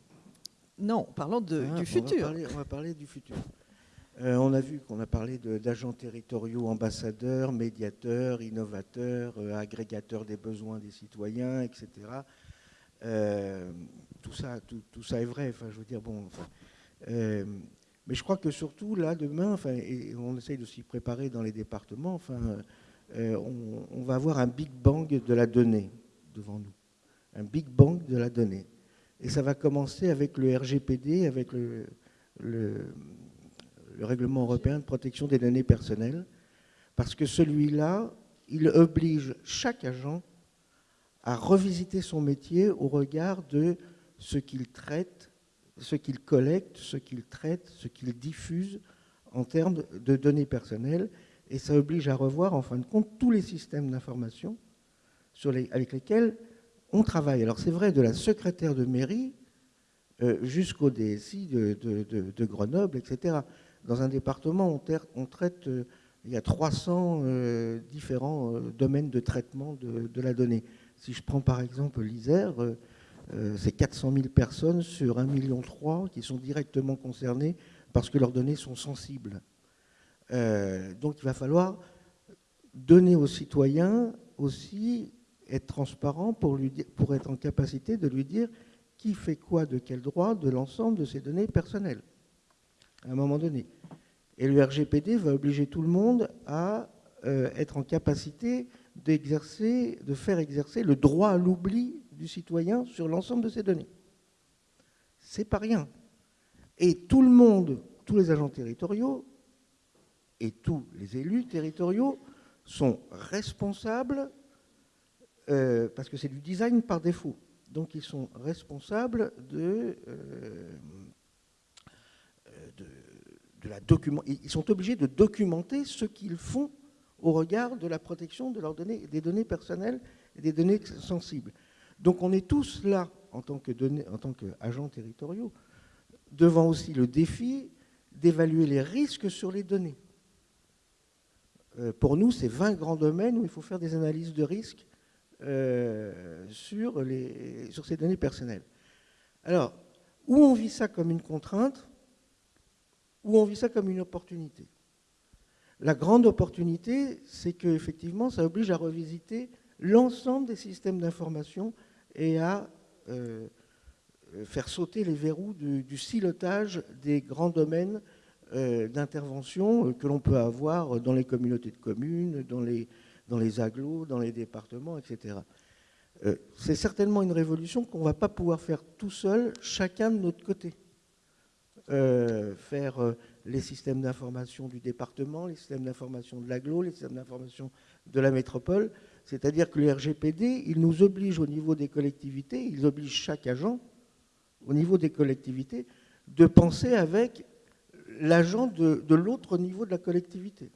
Speaker 1: Non, parlons de, ah, du futur.
Speaker 11: on va parler du futur. Euh, on a vu qu'on a parlé d'agents territoriaux, ambassadeurs, médiateurs, innovateurs, euh, agrégateurs des besoins des citoyens, etc. Euh, tout, ça, tout, ça est vrai. Enfin, je veux dire, bon. mais je crois que surtout là, demain, enfin, et on essaye de s'y préparer dans les départements. Enfin, on, on va avoir un big bang de la donnée devant nous, un big bang de la donnée. Et ça va commencer avec le RGPD, avec le, le, règlement européen de protection des données personnelles, parce que celui-là, il oblige chaque agent à revisiter son métier au regard de ce qu'il traite, ce qu'il collecte, ce qu'il traite, ce qu'il diffuse en termes de données personnelles. Et ça oblige à revoir, en fin de compte, tous les systèmes d'information avec lesquels on travaille. Alors c'est vrai de la secrétaire de mairie euh, jusqu'au DSI de, Grenoble, etc. Dans un département, on, traite, euh, il y a 300 euh, différents domaines de traitement de, la donnée. Si je prends par exemple l'Isère, c'est 400 000 personnes sur 1,3 million qui sont directement concernées parce que leurs données sont sensibles. donc il va falloir donner aux citoyens aussi être transparent pour, lui pour être en capacité de lui dire qui fait quoi de quel droit de l'ensemble de ses données personnelles, à un moment donné. Et le RGPD va obliger tout le monde à euh, être en capacité d'exercer, de faire exercer le droit à l'oubli du citoyen sur l'ensemble de ses données. C'est pas rien. Et tout le monde, tous les agents territoriaux et tous les élus territoriaux sont responsables euh, parce que c'est du design par défaut. Donc ils sont responsables de, euh, de, la document. Ils sont obligés de documenter ce qu'ils font au regard de la protection de leurs données, des données personnelles et des données sensibles. Donc on est tous là, en tant qu'agents territoriaux, devant aussi le défi d'évaluer les risques sur les données. Euh, pour nous, c'est 20 grands domaines où il faut faire des analyses de risques euh, sur, ces données personnelles. Alors, où on vit ça comme une contrainte, ou on vit ça comme une opportunité? La grande opportunité, c'est qu'effectivement, ça oblige à revisiter l'ensemble des systèmes d'information et à euh, faire sauter les verrous du, silotage des grands domaines euh, d'intervention que l'on peut avoir dans les communautés de communes, dans les, dans les agglos, dans les départements, etc. Euh, c'est certainement une révolution qu'on ne va pas pouvoir faire tout seul, chacun de notre côté. Euh, faire euh, les systèmes d'information du département, les systèmes d'information de l'agglo, les systèmes d'information de la métropole. C'est-à-dire que le RGPD, il nous oblige au niveau des collectivités, il oblige chaque agent, au niveau des collectivités, de penser avec l'agent de, l'autre niveau de la collectivité.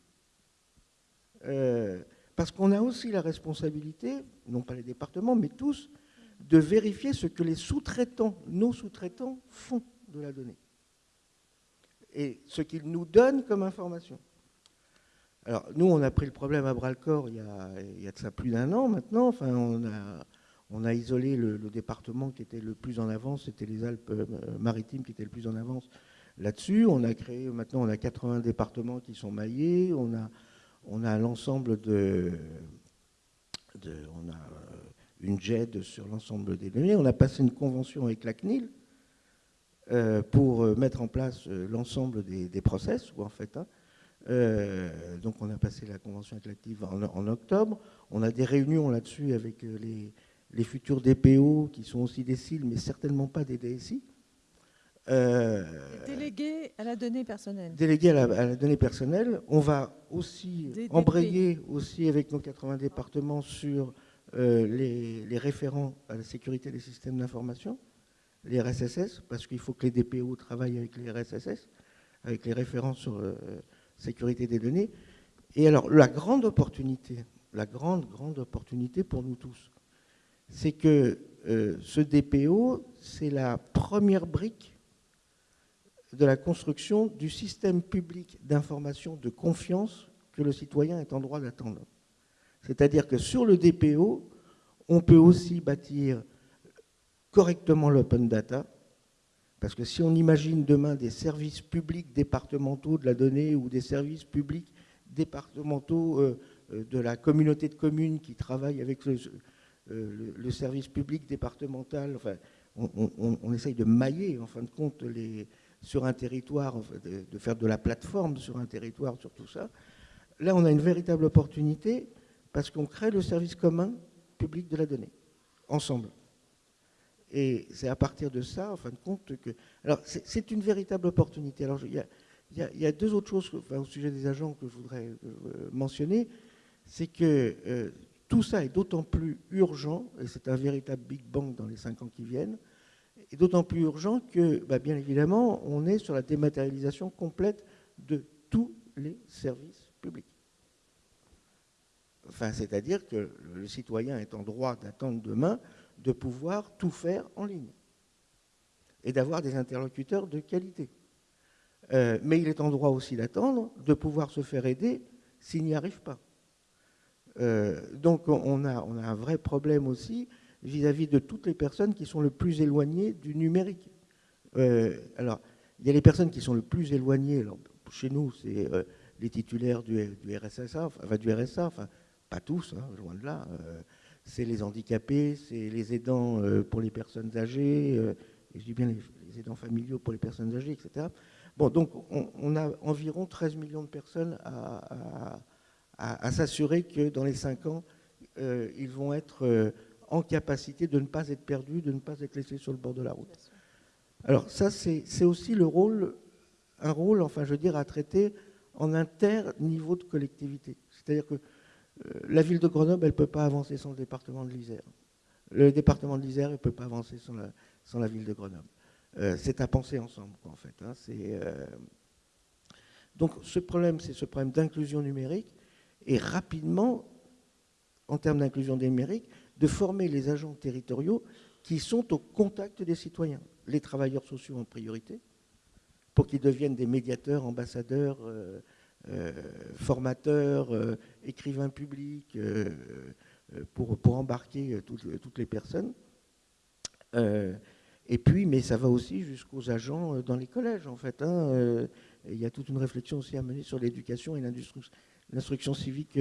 Speaker 11: Parce qu'on a aussi la responsabilité, non pas les départements, mais tous, de vérifier ce que les sous-traitants, nos sous-traitants, font de la donnée. Et ce qu'ils nous donnent comme information. Alors, nous, on a pris le problème à bras-le-corps il, y a plus d'un an maintenant. Enfin, on a, isolé le, département qui était le plus en avance, c'était les Alpes-Maritimes qui étaient le plus en avance là-dessus. On a créé, maintenant, on a 80 départements qui sont maillés. On a, on a l'ensemble de, On a une JED sur l'ensemble des données. On a passé une convention avec la CNIL euh, pour euh, mettre en place euh, l'ensemble des, process, ou en fait, hein, donc on a passé la convention avec en, octobre. On a des réunions là-dessus avec les, futurs DPO qui sont aussi des CIL, mais certainement pas des DSI.
Speaker 1: Délégués à la donnée personnelle.
Speaker 11: Délégués à la, donnée personnelle. On va aussi embrayer aussi avec nos 80 départements sur les, les, référents à la sécurité des systèmes d'information les RSSS, parce qu'il faut que les DPO travaillent avec les RSSS, avec les références sur la euh, sécurité des données. Et alors, la grande opportunité, la grande, grande opportunité pour nous tous, c'est que euh, ce DPO, c'est la première brique de la construction du système public d'information de confiance que le citoyen est en droit d'attendre. C'est-à-dire que sur le DPO, on peut aussi bâtir correctement l'open data, parce que si on imagine demain des services publics départementaux de la donnée ou des services publics départementaux euh, euh, de la communauté de communes qui travaillent avec le, euh, service public départemental, enfin, on, essaye de mailler en fin de compte les, sur un territoire, de, faire de la plateforme sur un territoire, sur tout ça. Là, on a une véritable opportunité parce qu'on crée le service commun public de la donnée, ensemble. Et c'est à partir de ça, en fin de compte, que... Alors, c'est une véritable opportunité. Alors, il y a, deux autres choses au sujet des agents que je voudrais euh, mentionner. C'est que euh, tout ça est d'autant plus urgent, et c'est un véritable Big Bang dans les cinq ans qui viennent, et d'autant plus urgent que, bah, bien évidemment, on est sur la dématérialisation complète de tous les services publics. Enfin, c'est-à-dire que le citoyen est en droit d'attendre demain de pouvoir tout faire en ligne et d'avoir des interlocuteurs de qualité. Euh, mais il est en droit aussi d'attendre de pouvoir se faire aider s'il n'y arrive pas. Euh, donc on a, un vrai problème aussi vis-à-vis de toutes les personnes qui sont le plus éloignées du numérique. Euh, alors, il y a les personnes qui sont le plus éloignées, chez nous, c'est les titulaires du, RSSA, enfin, du RSA, enfin, pas tous, hein, loin de là c'est les handicapés, c'est les aidants euh, pour les personnes âgées, euh, et je dis bien les, aidants familiaux pour les personnes âgées, etc. Bon, donc on, a environ 13 millions de personnes à, s'assurer que dans les 5 ans, euh, ils vont être en capacité de ne pas être perdus, de ne pas être laissés sur le bord de la route. Alors ça, c'est aussi le rôle, un rôle, enfin je veux dire, à traiter en inter-niveau de collectivité. C'est-à-dire que euh, la ville de Grenoble, elle ne peut pas avancer sans le département de l'Isère. Le département de l'Isère ne peut pas avancer sans la, ville de Grenoble. Euh, c'est à penser ensemble, en fait. Hein. Euh, donc ce problème, c'est ce problème d'inclusion numérique, et rapidement, en termes d'inclusion numérique, de former les agents territoriaux qui sont au contact des citoyens, les travailleurs sociaux en priorité, pour qu'ils deviennent des médiateurs, ambassadeurs, euh, formateurs, euh, écrivains publics, euh, pour, embarquer toutes, les personnes. et puis, mais ça va aussi jusqu'aux agents dans les collèges, en fait. Hein, il y a toute une réflexion aussi à mener sur l'éducation et l'instruction civique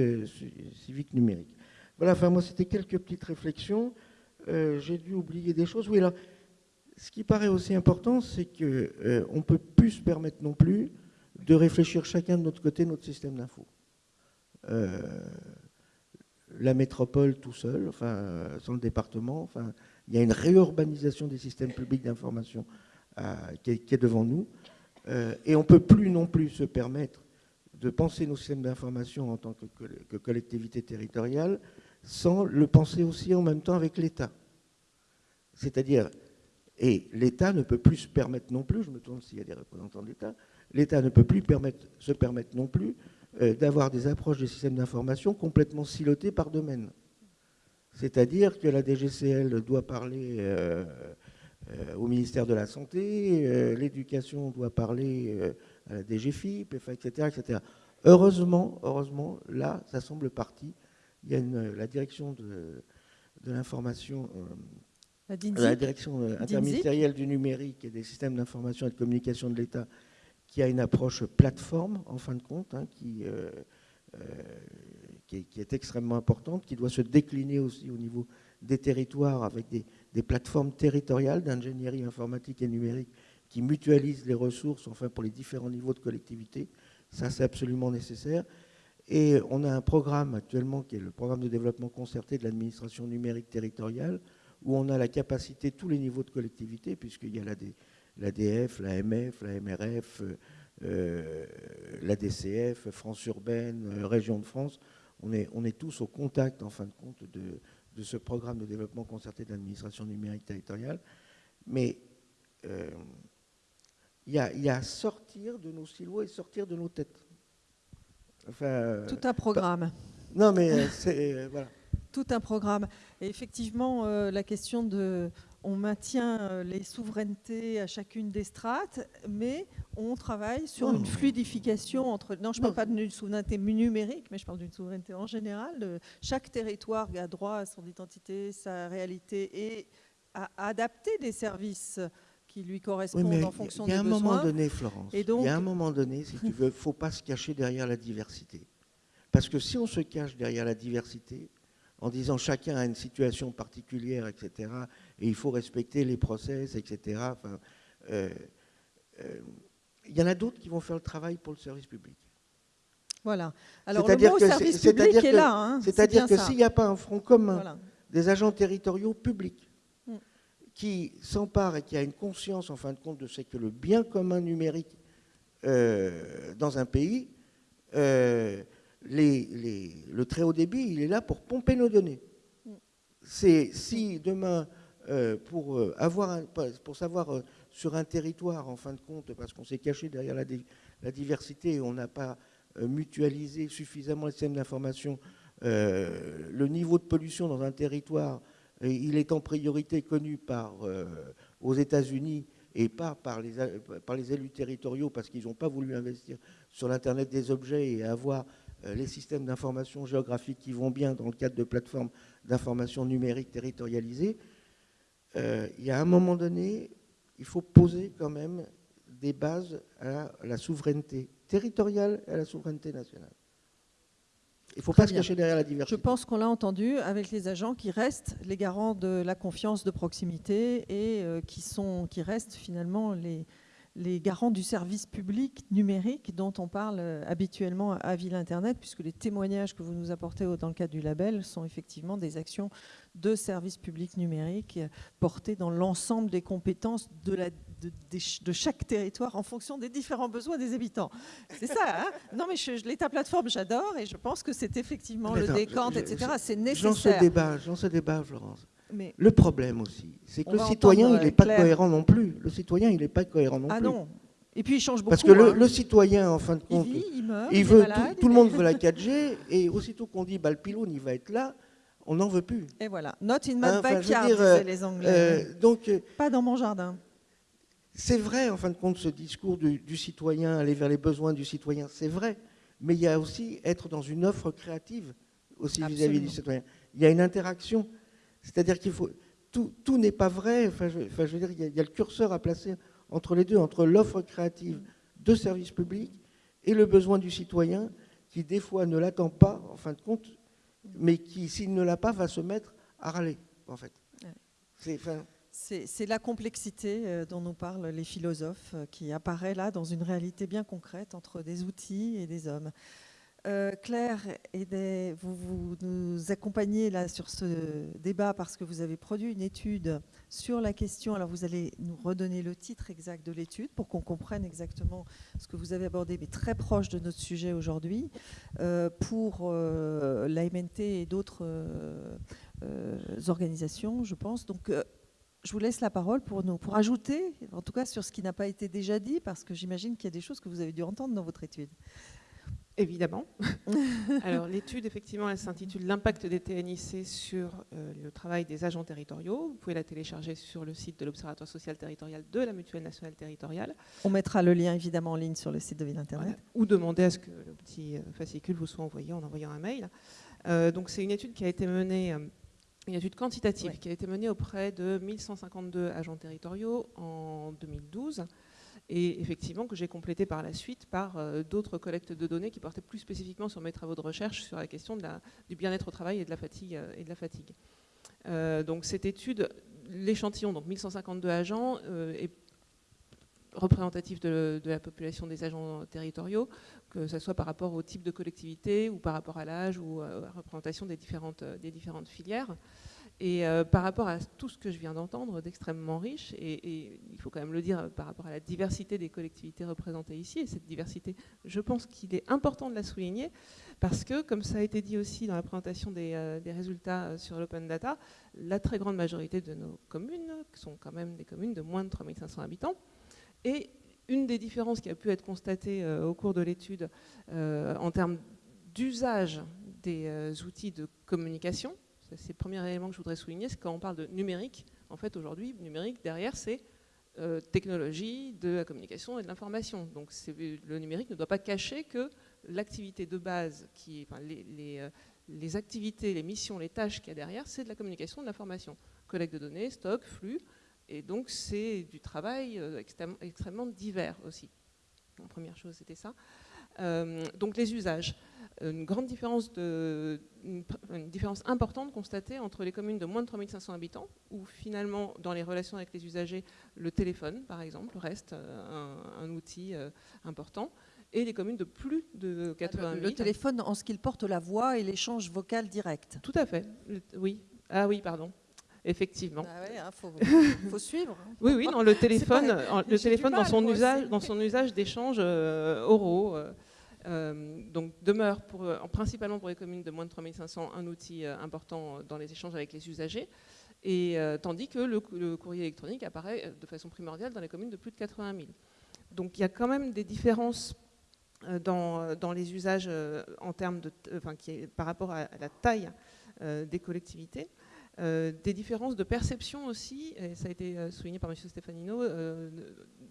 Speaker 11: numérique. Voilà, enfin moi c'était quelques petites réflexions. J'ai dû oublier des choses. Oui, alors, ce qui paraît aussi important, c'est qu'on ne peut plus se permettre non plus de réfléchir chacun de notre côté notre système d'info. Euh, la métropole tout seul, enfin, sans le département, enfin, il y a une réurbanisation des systèmes publics d'information euh, qui, est devant nous. Euh, et on ne peut plus non plus se permettre de penser nos systèmes d'information en tant que, collectivité territoriale sans le penser aussi en même temps avec l'État. C'est-à-dire, et l'État ne peut plus se permettre non plus, je me tourne s'il y a des représentants de l'État, l'État ne peut plus se permettre non plus euh, d'avoir des approches des systèmes d'information complètement silotées par domaine. C'est-à-dire que la DGCL doit parler euh, euh, au ministère de la Santé, l'éducation doit parler à la DGFIP, etc., etc. heureusement, heureusement, là, ça semble parti. Il y a la direction de, l'information,
Speaker 1: la,
Speaker 11: direction interministérielle du numérique et des systèmes d'information et de communication de l'État qui a une approche plateforme, en fin de compte, hein, qui, qui, est, extrêmement importante, qui doit se décliner aussi au niveau des territoires avec des, plateformes territoriales d'ingénierie informatique et numérique qui mutualisent les ressources enfin, pour les différents niveaux de collectivité. Ça, c'est absolument nécessaire. Et on a un programme actuellement qui est le programme de développement concerté de l'administration numérique territoriale, où on a la capacité, tous les niveaux de collectivité, puisqu'il y a l'ADF, l'AMF, la MRF, euh, la DCF, France urbaine, euh, Région de France, on est, tous au contact, en fin de compte, de, ce programme de développement concerté de l'administration numérique territoriale. Mais euh, il y, a, sortir de nos silos et sortir de nos têtes.
Speaker 1: Enfin, Tout un programme.
Speaker 11: non, mais c'est. voilà.
Speaker 1: Tout un programme. Et effectivement, la question de on maintient euh, les souverainetés à chacune des strates, mais on travaille sur une fluidification entre... Non, je ne parle pas d'une souveraineté numérique, mais je parle d'une souveraineté en général. Chaque territoire a droit à son identité, sa réalité, et à adapter des services qui lui correspondent en fonction des besoins.
Speaker 11: Il y a un moment donné, Florence, il y a un moment donné, si tu veux, il ne faut pas se cacher derrière la diversité. Parce que si on se cache derrière la diversité, en disant chacun a une situation particulière, etc., et il faut respecter les process, etc. Enfin, euh, euh, il y en a d'autres qui vont faire le travail pour le service public.
Speaker 1: Voilà. Alors le mot service public est, là. Hein,
Speaker 11: c'est-à-dire que s'il n'y a pas un front commun des agents territoriaux publics. Qui s'emparent et qui a une conscience, en fin de compte, de ce que le bien commun numérique euh, dans un pays, le très haut débit, il est là pour pomper nos données. C'est si demain, euh, pour, euh, avoir pour savoir euh, sur un territoire, en fin de compte, parce qu'on s'est caché derrière la, diversité et on n'a pas mutualisé suffisamment les systèmes d'information, le niveau de pollution dans un territoire, il est en priorité connu par, aux États-Unis et pas par les, par les élus territoriaux parce qu'ils n'ont pas voulu investir sur l'Internet des objets et avoir euh, les systèmes d'information géographique qui vont bien dans le cadre de plateformes d'information numérique territorialisées, euh, il y a un moment donné, il faut poser quand même des bases à la souveraineté territoriale et à la souveraineté nationale. Il ne faut pas se cacher derrière la diversité.
Speaker 1: Je pense qu'on l'a entendu avec les agents qui restent les garants de la confiance de proximité et euh, qui, sont, qui restent finalement les, les garants du service public numérique dont on parle euh, habituellement à Ville Internet, puisque les témoignages que vous nous apportez dans le cadre du label sont effectivement des actions de service public numérique portées dans l'ensemble des compétences de, la, de, chaque territoire en fonction des différents besoins des habitants. C'est ça, hein? Non mais l'État plateforme, j'adore et je pense que c'est effectivement le décante, etc. C'est nécessaire. J'en
Speaker 11: ce débat, j'en ce débat, Florence. Le problème aussi, c'est que le citoyen, il n'est pas cohérent non plus. Le citoyen, il n'est pas cohérent non
Speaker 1: ah
Speaker 11: plus.
Speaker 1: Ah non. Et puis il change beaucoup.
Speaker 11: Parce que le, hein. citoyen, en fin de compte, il, veut tout, le monde veut la 4G, et aussitôt qu'on dit bah, le pylône, il va être là, on n'en veut plus.
Speaker 1: Et voilà. Not in my hein, backyard, disaient les Anglais. Euh, donc, euh, pas dans mon jardin.
Speaker 11: C'est vrai, en fin de compte, ce discours du, citoyen, aller vers les besoins du citoyen, c'est vrai. Mais il y a aussi être dans une offre créative aussi vis-à-vis du citoyen. Il y a une interaction. C'est-à-dire qu'il faut. Tout, n'est pas vrai. Enfin, je, veux dire, il y, a, le curseur à placer entre les deux, entre l'offre créative de services publics et le besoin du citoyen, qui des fois ne l'attend pas, en fin de compte, mais qui, s'il ne l'a pas, va se mettre à râler, en fait.
Speaker 1: C'est la complexité euh, dont nous parlent les philosophes euh, qui apparaît là dans une réalité bien concrète entre des outils et des hommes. Euh, Claire, vous, nous accompagnez là sur ce débat parce que vous avez produit une étude sur la question. Alors vous allez nous redonner le titre exact de l'étude pour qu'on comprenne exactement ce que vous avez abordé, mais très proche de notre sujet aujourd'hui, pour euh, l'AMNT et d'autres organisations, je pense. Donc je vous laisse la parole pour, nous, pour ajouter, en tout cas sur ce qui n'a pas été déjà dit, parce que j'imagine qu'il y a des choses que vous avez dû entendre dans votre étude.
Speaker 12: Évidemment. (laughs) Alors l'étude, effectivement, elle s'intitule L'impact des TNIC sur euh, le travail des agents territoriaux. Vous pouvez la télécharger sur le site de l'Observatoire social territorial de la Mutuelle nationale territoriale.
Speaker 1: On mettra le lien évidemment en ligne sur le site de Ville Internet.
Speaker 12: Ou demander à ce que petit fascicule vous soit envoyé en envoyant un mail. donc c'est une étude qui a été menée une étude quantitative qui a été menée auprès de 1152 agents territoriaux en 2012 et effectivement que j'ai complété par la suite par euh, d'autres collectes de données qui portaient plus spécifiquement sur mes travaux de recherche sur la question de la, du bien-être au travail et de la fatigue. Euh, et de la fatigue. Euh, donc cette étude, l'échantillon, donc 1152 agents, est représentatif de, de, la population des agents territoriaux, que ce soit par rapport au type de collectivité ou par rapport à l'âge ou à la représentation des différentes, des différentes filières. Et euh, par rapport à tout ce que je viens d'entendre, d'extrêmement riche, et, il faut quand même le dire euh, par rapport à la diversité des collectivités représentées ici, et cette diversité, je pense qu'il est important de la souligner, parce que, comme ça a été dit aussi dans la présentation des, euh, des résultats sur l'open data, la très grande majorité de nos communes sont quand même des communes de moins de 3500 habitants, et une des différences qui a pu être constatée au cours de l'étude en termes d'usage des outils de communication, c'est le premier élément que je voudrais souligner, c'est quand on parle de numérique, en fait aujourd'hui, numérique, derrière, c'est euh, technologie, de la communication et de l'information. Donc le numérique ne doit pas cacher que l'activité de base, les, euh, les, activités, les missions, les tâches qu'il y a derrière, c'est de la communication, de l'information. Collecte de données, stock, flux, et donc c'est du travail euh, extrêmement, divers aussi. La première chose, c'était ça. donc les usages une grande différence, de, une, différence importante constatée entre les communes de moins de 3500 habitants, où finalement, dans les relations avec les usagers, le téléphone, par exemple, reste euh, un, outil euh, important, et les communes de plus de 80 000.
Speaker 1: Le, téléphone en ce qu'il porte la voix et l'échange vocal direct.
Speaker 12: Tout à fait, oui. Ah oui, pardon. Effectivement.
Speaker 1: Il ah faut, faut, suivre. Hein.
Speaker 12: Oui, oui, non, le (laughs) téléphone, le téléphone dans, son usage, dans son usage d'échanges euh, oraux, euh, donc demeure pour, euh, principalement pour les communes de moins de 3500 un outil euh, important dans les échanges avec les usagers, et, tandis que le, courrier électronique apparaît de façon primordiale dans les communes de plus de 80 000. Donc il y a quand même des différences dans, dans les usages en termes de, enfin, qui par rapport à, la taille des collectivités. Euh, des différences de perception aussi, et ça a été euh, souligné par M. Stefanino, euh,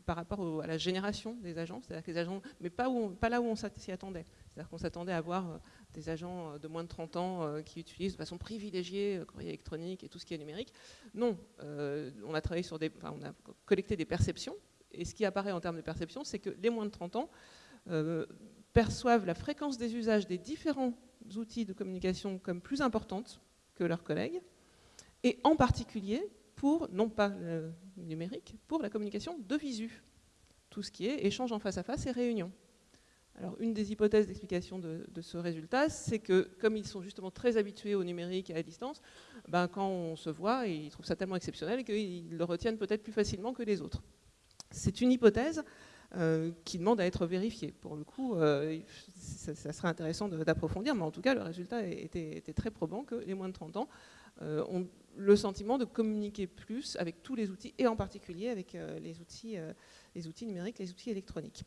Speaker 12: par rapport à la génération des agents, c'est-à-dire que les agents, mais pas, là où on s'y attendait. C'est-à-dire qu'on s'attendait à voir des agents de moins de 30 ans qui utilisent de façon privilégiée le courrier électronique et tout ce qui est numérique. Non, on a travaillé sur des, on a collecté des perceptions, et ce qui apparaît en termes de perception, c'est que les moins de 30 ans perçoivent la fréquence des usages des différents outils de communication comme plus importante que leurs collègues, et en particulier pour, non pas le numérique, pour la communication de visu, tout ce qui est échange en face à face et réunion. Alors une des hypothèses d'explication de, ce résultat, c'est que comme ils sont justement très habitués au numérique et à la distance, ben, quand on se voit, ils trouvent ça tellement exceptionnel qu'ils le retiennent peut-être plus facilement que les autres. C'est une hypothèse euh, qui demande à être vérifiée. Pour le coup, euh, ça, serait intéressant d'approfondir, mais en tout cas, le résultat était, très probant que les moins de 30 ans euh, ont le sentiment de communiquer plus avec tous les outils, et en particulier avec euh, les, outils, euh, les outils numériques, les outils électroniques.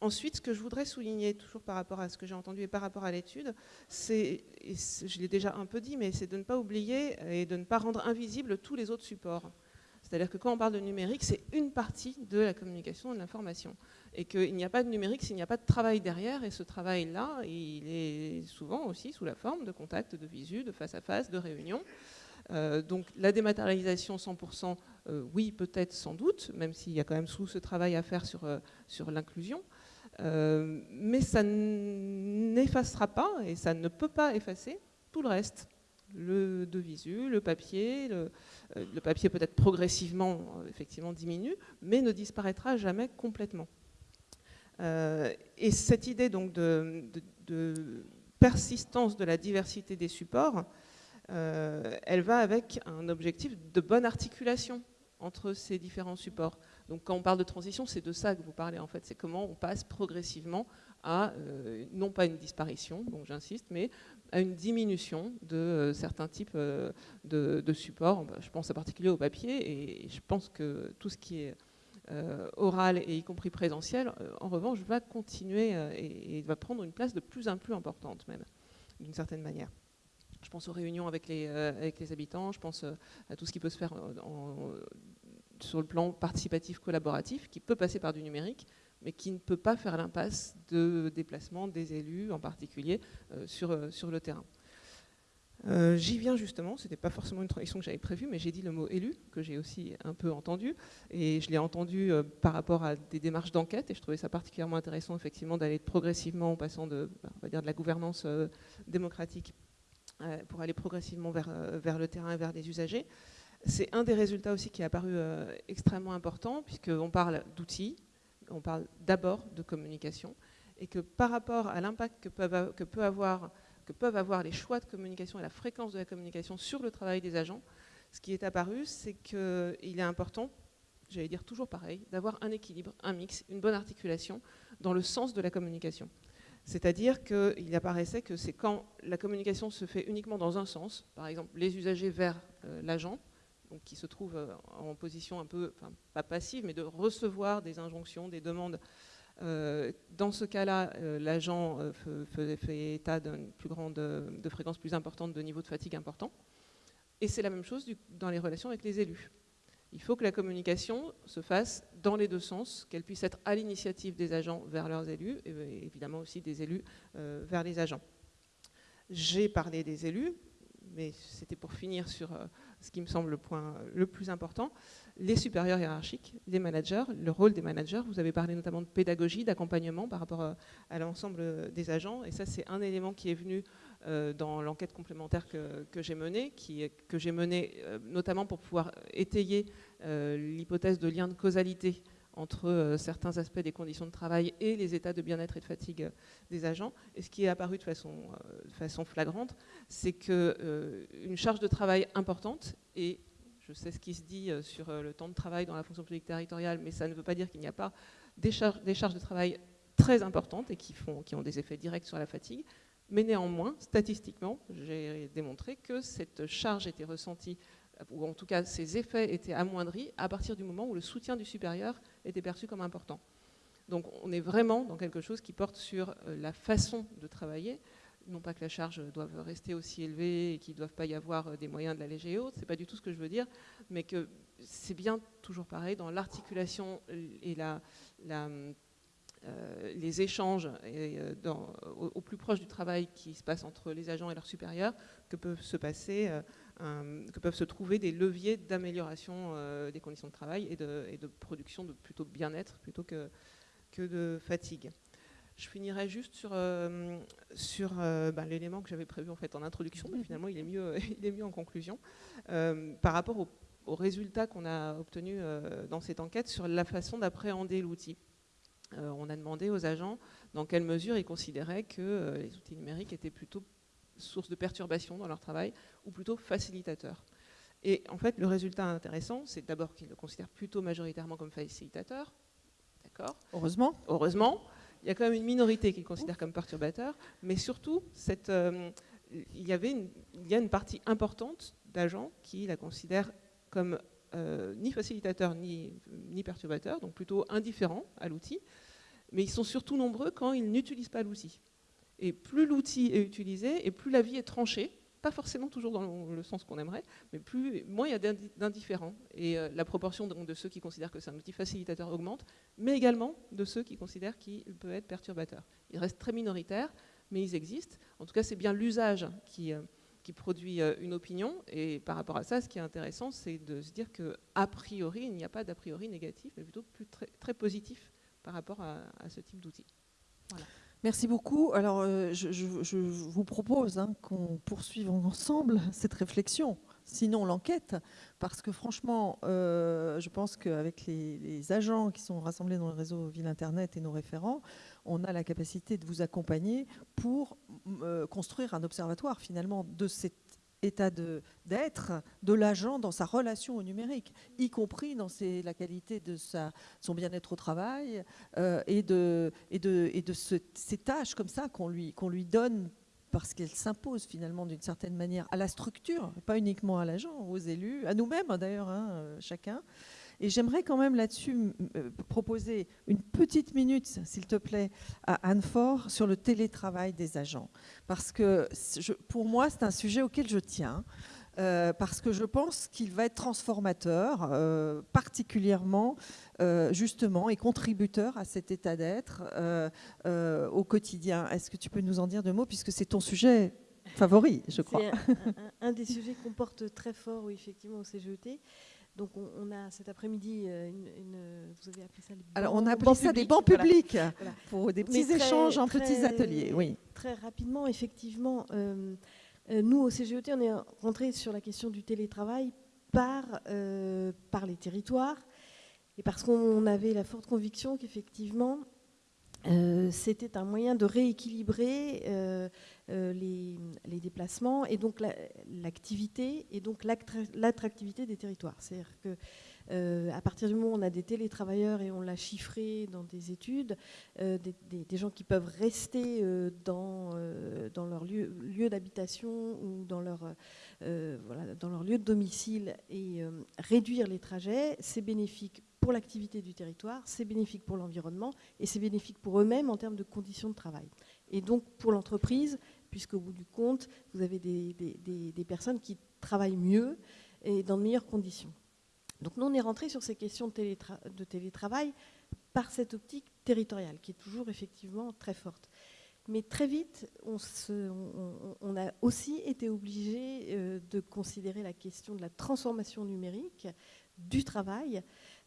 Speaker 12: Ensuite, ce que je voudrais souligner, toujours par rapport à ce que j'ai entendu et par rapport à l'étude, c'est, je l'ai déjà un peu dit, mais c'est de ne pas oublier et de ne pas rendre invisibles tous les autres supports. C'est-à-dire que quand on parle de numérique, c'est une partie de la communication et de l'information. Et qu'il n'y a pas de numérique s'il n'y a pas de travail derrière. Et ce travail-là, il est souvent aussi sous la forme de contacts, de visu, de face-à-face, de réunions. Euh, donc la dématérialisation 100%, euh, oui, peut-être, sans doute, même s'il y a quand même sous ce travail à faire sur, euh, sur l'inclusion. mais ça n'effacera pas, et ça ne peut pas effacer tout le reste le de visu, le papier, le, euh, papier peut-être progressivement euh, effectivement diminue, mais ne disparaîtra jamais complètement. Euh, et cette idée donc de, persistance de la diversité des supports, elle va avec un objectif de bonne articulation entre ces différents supports. Donc quand on parle de transition, c'est de ça que vous parlez en fait, c'est comment on passe progressivement à, non pas une disparition, donc j'insiste, mais à une diminution de euh, certains types euh, de, supports. Bah, je pense en particulier au papier et je pense que tout ce qui est euh, oral et y compris présentiel, en revanche, va continuer et, va prendre une place de plus en plus importante même, d'une certaine manière. Je pense aux réunions avec les, avec les habitants, je pense à tout ce qui peut se faire sur le plan participatif collaboratif, qui peut passer par du numérique, mais qui ne peut pas faire l'impasse de déplacement des élus, en particulier sur, sur le terrain. Euh, j'y viens justement, ce n'était pas forcément une transition que j'avais prévue, mais j'ai dit le mot élu, que j'ai aussi un peu entendu, et je l'ai entendu euh, par rapport à des démarches d'enquête, et je trouvais ça particulièrement intéressant effectivement d'aller progressivement en passant de, bah, on va dire de la gouvernance euh, démocratique pour aller progressivement vers, vers le terrain et vers les usagers. C'est un des résultats aussi qui est apparu extrêmement important, puisqu'on parle d'outils, on parle d'abord de communication, et que par rapport à l'impact que, peuvent avoir les choix de communication et la fréquence de la communication sur le travail des agents, ce qui est apparu, c'est qu'il est important, j'allais dire toujours pareil, d'avoir un équilibre, un mix, une bonne articulation dans le sens de la communication. C'est-à-dire qu'il apparaissait que c'est quand la communication se fait uniquement dans un sens, par exemple les usagers vers euh, l'agent, qui se trouve euh, en position un peu, pas passive, mais de recevoir des injonctions, des demandes euh, dans ce cas-là, euh, l'agent fait, état d'une plus grande de fréquence plus importante, de niveau de fatigue important. Et c'est la même chose dans les relations avec les élus. Il faut que la communication se fasse dans les deux sens, qu'elle puisse être à l'initiative des agents vers leurs élus, et évidemment aussi des élus vers les agents. J'ai parlé des élus, mais c'était pour finir sur ce qui me semble le point le plus important, les supérieurs hiérarchiques, les managers, le rôle des managers. Vous avez parlé notamment de pédagogie, d'accompagnement par rapport euh, à l'ensemble des agents. Et ça, c'est un élément qui est venu euh, dans l'enquête complémentaire que, j'ai menée, que j'ai menée euh, notamment pour pouvoir étayer l'hypothèse de lien de causalité entre certains aspects des conditions de travail et les états de bien-être et de fatigue des agents. Et ce qui est apparu de façon, façon flagrante, c'est qu'une charge de travail importante et je sais ce qui se dit euh, sur euh, le temps de travail dans la fonction publique territoriale, mais ça ne veut pas dire qu'il n'y a pas des charges, de travail très importantes et qui ont des effets directs sur la fatigue. Mais néanmoins, statistiquement, j'ai démontré que cette charge était ressentie, ou en tout cas ces effets étaient amoindris à partir du moment où le soutien du supérieur était perçu comme important. Donc on est vraiment dans quelque chose qui porte sur euh, la façon de travailler, non pas que la charge doive rester aussi élevée et qu'il ne doive pas y avoir euh, des moyens de l'alléger et autres, c'est pas du tout ce que je veux dire, mais que c'est bien toujours pareil dans l'articulation et la, euh, les échanges euh, au, plus proche du travail qui se passe entre les agents et leurs supérieurs que peuvent se passer, que peuvent se trouver des leviers d'amélioration des conditions de travail et de, et de production de plutôt bien-être plutôt que, que de fatigue. Je finirai juste sur, euh, euh, bah, l'élément que j'avais prévu en, fait, en introduction, mais finalement il est mieux, (laughs) il est mieux en conclusion, euh, par rapport aux résultats qu'on a obtenus dans cette enquête sur la façon d'appréhender l'outil. On a demandé aux agents dans quelle mesure ils considéraient que les outils numériques étaient plutôt source de perturbation dans leur travail ou plutôt facilitateurs. Et en fait, le résultat intéressant, c'est d'abord qu'ils le considèrent plutôt majoritairement comme facilitateur. D'accord?
Speaker 1: Heureusement.
Speaker 12: Heureusement il y a quand même une minorité qui le considère comme perturbateur, mais surtout, euh, il, y avait il y a une partie importante d'agents qui la considèrent comme euh, ni facilitateur ni, ni perturbateur, donc plutôt indifférent à l'outil, mais ils sont surtout nombreux quand ils n'utilisent pas l'outil. Et plus l'outil est utilisé, et plus la vie est tranchée, pas forcément toujours dans le sens qu'on aimerait, mais plus, moins il y a d'indifférents. Et euh, la proportion de, ceux qui considèrent que c'est un outil facilitateur augmente, mais également de ceux qui considèrent qu'il peut être perturbateur. Ils restent très minoritaires, mais ils existent. En tout cas, c'est bien l'usage qui, euh, qui, produit euh, une opinion. Et par rapport à ça, ce qui est intéressant, c'est de se dire qu'a priori, il n'y a pas d'a priori négatif, mais plutôt très, positif par rapport à, ce type d'outil.
Speaker 1: Merci beaucoup. Alors, euh, je, vous propose hein, qu'on poursuive ensemble (laughs) cette réflexion, sinon l'enquête, parce que franchement, euh, je pense qu'avec les, agents qui sont rassemblés dans le réseau Ville Internet et nos référents, on a la capacité de vous accompagner pour euh, construire un observatoire finalement de cette état d'être de, l'agent dans sa relation au numérique, y compris dans la qualité de son bien-être au travail euh, et de, et de, et de ces tâches comme ça qu'on lui, lui donne parce qu'elles s'imposent finalement d'une certaine manière à la structure, pas uniquement à l'agent, aux élus, à nous-mêmes d'ailleurs, hein, euh, chacun. Et j'aimerais quand même là-dessus euh, proposer une petite minute, s'il te plaît, à Anne Fort sur le télétravail des agents. Parce que pour moi, c'est un sujet auquel je tiens. parce que je pense qu'il va être transformateur, particulièrement justement, et contributeur à cet état d'être au quotidien. Est-ce que tu peux nous en dire deux mots, puisque c'est ton sujet favori, je crois?
Speaker 5: C'est un, des sujets qu'on porte très fort, oui, effectivement, au CGET. Donc on, a cet après-midi euh, une, vous avez appelé ça les
Speaker 1: Alors on a appelé ça des bancs publics pour des petits échanges en petits ateliers. Oui.
Speaker 5: Très rapidement, effectivement, euh, euh, nous au CGET, on est rentré sur la question du télétravail par, par les territoires et parce qu'on avait la forte conviction qu'effectivement euh, c'était un moyen de rééquilibrer euh, euh, les, déplacements et donc l'activité et donc l'attractivité des territoires. C'est-à-dire que à partir du moment où on a des télétravailleurs et on l'a chiffré dans des études, des, gens qui peuvent rester dans, dans leur lieu, lieu d'habitation ou dans leur, voilà, dans leur lieu de domicile et réduire les trajets, c'est bénéfique pour l'activité du territoire, c'est bénéfique pour l'environnement et c'est bénéfique pour eux-mêmes en termes de conditions de travail. Et donc pour l'entreprise, puisqu'au bout du compte, vous avez des, personnes qui travaillent mieux et dans de meilleures conditions. Donc nous, on est rentré sur ces questions de, télétravail par cette optique territoriale, qui est toujours effectivement très forte. Mais très vite, on, a aussi été obligé euh, de considérer la question de la transformation numérique du travail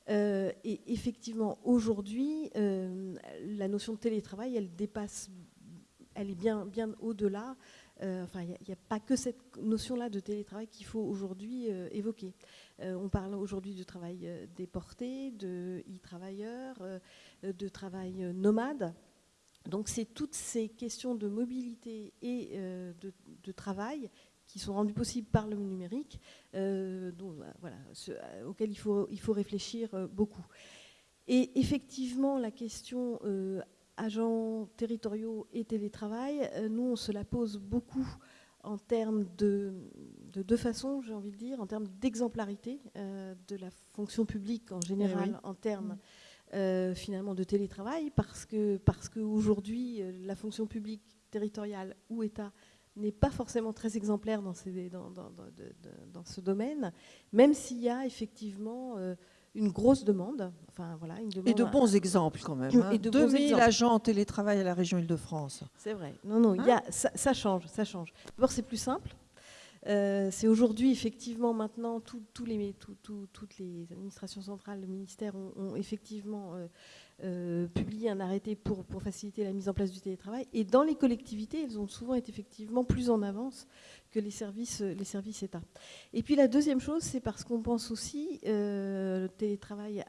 Speaker 5: euh, et effectivement, aujourd'hui, euh, la notion de télétravail, elle dépasse, elle est bien, bien au-delà. Euh, enfin, il n'y a, pas que cette notion-là de télétravail qu'il faut aujourd'hui évoquer. on parle aujourd'hui du travail déporté, de e-travailleurs, de travail nomade. Donc, c'est toutes ces questions de mobilité et de, de travail qui sont rendus possibles par le numérique, euh, dont, bah, euh, auxquels il faut, il faut réfléchir euh, beaucoup. Et effectivement, la question agents territoriaux et télétravail, nous, on se la pose beaucoup en termes de, de deux façons, j'ai envie de dire, en termes d'exemplarité de la fonction publique en général, eh en termes finalement de télétravail, parce que parce qu'aujourd'hui, la fonction publique territoriale ou État n'est pas forcément très exemplaire dans, ce domaine, même s'il y a effectivement euh, une grosse demande. Enfin, voilà, une demande
Speaker 1: et de bons exemples quand même. Hein. Et de 2000 agents en télétravail à la région Île-de-France.
Speaker 5: C'est vrai. Non, non, il y a, hein ça, change, ça change. D'abord, c'est plus simple. Euh, c'est aujourd'hui, effectivement, maintenant, toutes les administrations centrales, le ministère ont, effectivement euh, euh, publié un arrêté pour, faciliter la mise en place du télétravail. Et dans les collectivités, elles ont souvent été effectivement plus en avance que les services, les services État. Et puis la deuxième chose, c'est parce qu'on pense aussi, le télétravail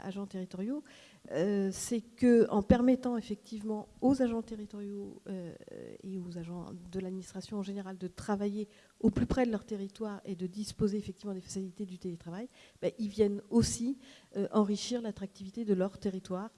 Speaker 5: agents territoriaux, euh, c'est qu'en permettant effectivement aux agents territoriaux euh, et aux agents de l'administration en général de travailler au plus près de leur territoire et de disposer effectivement des facilités du télétravail, ben, ils viennent aussi euh, enrichir l'attractivité de leur territoire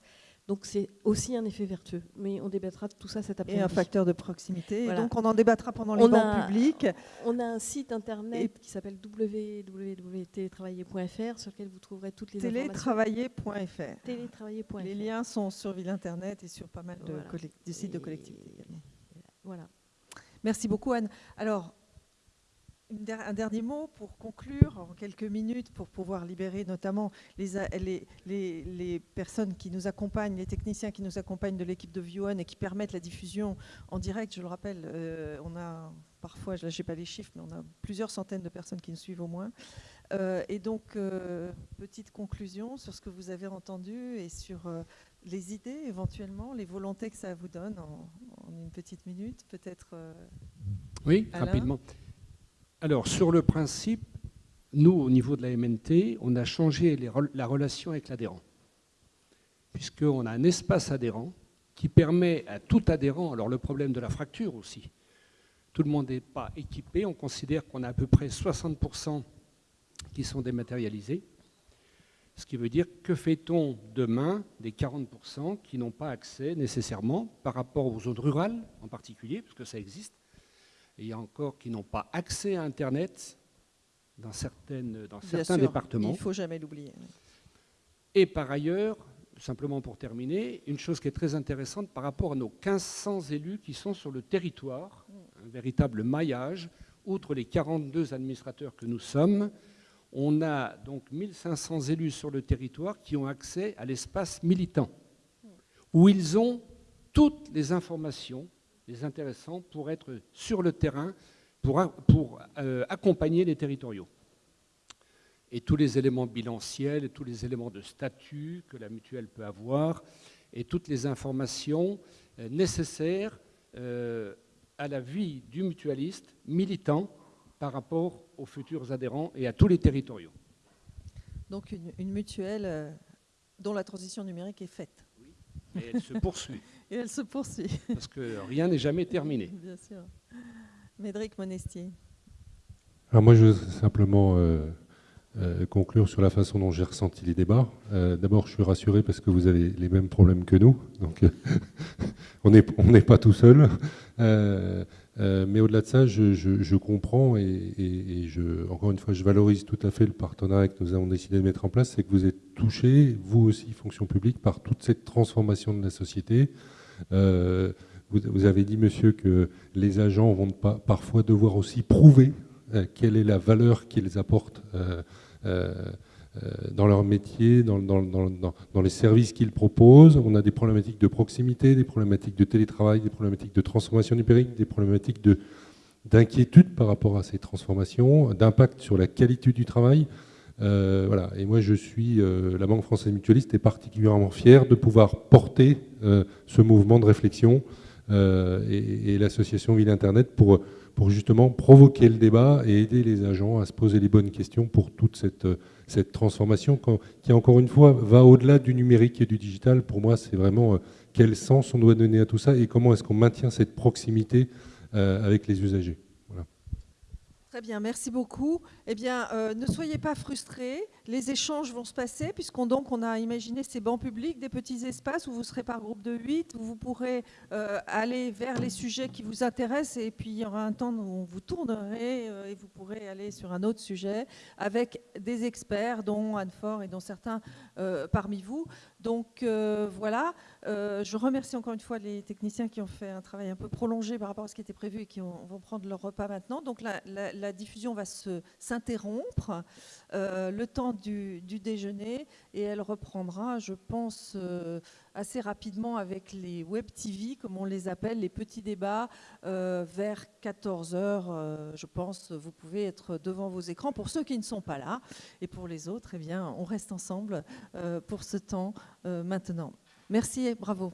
Speaker 5: donc c'est aussi un effet vertueux. Mais on débattra de tout ça cet après-midi.
Speaker 1: Et un facteur de proximité. donc on en débattra pendant les bancs publics.
Speaker 5: On a un site internet qui s'appelle www.télétravailler.fr sur lequel vous trouverez toutes les
Speaker 1: télétravailler.fr.
Speaker 5: Télétravailler.fr.
Speaker 1: Les liens sont sur Ville Internet et sur pas mal de, sites de collectivités également.
Speaker 5: Voilà.
Speaker 1: Merci beaucoup Anne. Alors, un dernier mot pour conclure en quelques minutes pour pouvoir libérer notamment les, les, personnes qui nous accompagnent, les techniciens qui nous accompagnent de l'équipe de View et qui permettent la diffusion en direct. Je le rappelle, euh, on a parfois, je n'ai pas les chiffres, mais on a plusieurs centaines de personnes qui nous suivent au moins. Euh, et donc, euh, petite conclusion sur ce que vous avez entendu et sur les idées éventuellement, les volontés que ça vous donne en, une petite minute, peut-être.
Speaker 3: oui, rapidement. Alors, sur le principe, nous, au niveau de la MNT, on a changé la relation avec l'adhérent. Puisqu'on a un espace adhérent qui permet à tout adhérent, alors le problème de la fracture aussi, tout le monde n'est pas équipé, on considère qu'on a à peu près 60% qui sont dématérialisés. Ce qui veut dire que fait-on demain des 40% qui n'ont pas accès nécessairement par rapport aux zones rurales en particulier, parce que ça existe, et il y a encore qui n'ont pas accès à Internet dans, certaines, dans certains départements. Il
Speaker 1: ne faut jamais l'oublier.
Speaker 3: Et par ailleurs, simplement pour terminer, une chose qui est très intéressante par rapport à nos 1500 élus qui sont sur le territoire, un véritable maillage outre les 42 administrateurs que nous sommes, on a donc 1500 élus sur le territoire qui ont accès à l'espace militant, où ils ont toutes les informations, les intéressants, pour être sur le terrain, pour, pour euh, accompagner les territoriaux. Et tous les éléments bilanciels, et tous les éléments de statut que la mutuelle peut avoir, et toutes les informations euh, nécessaires euh, à la vie du mutualiste militant par rapport aux futurs adhérents et à tous les territoriaux.
Speaker 1: Donc une, mutuelle dont la transition numérique est faite.
Speaker 3: Oui, et elle se poursuit.
Speaker 1: Et elle se poursuit.
Speaker 3: Parce que rien n'est jamais terminé. (laughs)
Speaker 1: Bien sûr. Médéric Monestier.
Speaker 4: Alors moi, je veux simplement euh, euh, conclure sur la façon dont j'ai ressenti les débats. D'abord, je suis rassuré parce que vous avez les mêmes problèmes que nous. Donc, (laughs) on n'est pas tout seul. Euh, mais au-delà de ça, je, comprends et, je, encore une fois, je valorise tout à fait le partenariat que nous avons décidé de mettre en place, c'est que vous êtes touché, vous aussi, fonction publique, par toute cette transformation de la société. Euh, vous, avez dit, monsieur, que les agents vont parfois devoir aussi prouver euh, quelle est la valeur qu'ils apportent euh, dans leur métier, dans, les services qu'ils proposent. On a des problématiques de proximité, des problématiques de télétravail, des problématiques de transformation numérique, des problématiques d'inquiétude par rapport à ces transformations, d'impact sur la qualité du travail. Euh, voilà. Et moi, je suis, euh, la Banque française mutualiste est particulièrement fière de pouvoir porter ce mouvement de réflexion et, l'association Ville Internet pour, justement provoquer le débat et aider les agents à se poser les bonnes questions pour toute cette transformation qui, encore une fois, va au-delà du numérique et du digital. Pour moi, c'est vraiment euh, quel sens on doit donner à tout ça et comment est-ce qu'on maintient cette proximité euh, avec les usagers.
Speaker 1: Très bien, merci beaucoup. Eh bien, euh, ne soyez pas frustrés. Les échanges vont se passer, puisqu'on donc on a imaginé ces bancs publics, des petits espaces où vous serez par groupe de 8, où vous pourrez euh, aller vers les sujets qui vous intéressent, et puis il y aura un temps où vous tournerez euh, et vous pourrez aller sur un autre sujet avec des experts, dont Anne Fort et dont certains parmi vous. Donc voilà, je remercie encore une fois les techniciens qui ont fait un travail un peu prolongé par rapport à ce qui était prévu et qui vont prendre leur repas maintenant. Donc la, diffusion va s'interrompre euh, le temps du, déjeuner et elle reprendra, je pense, euh, assez rapidement avec les web TV, comme on les appelle, les petits débats, euh, vers 14 heures. je pense, vous pouvez être devant vos écrans pour ceux qui ne sont pas là. Et pour les autres, eh bien, on reste ensemble pour ce temps maintenant. Merci et bravo.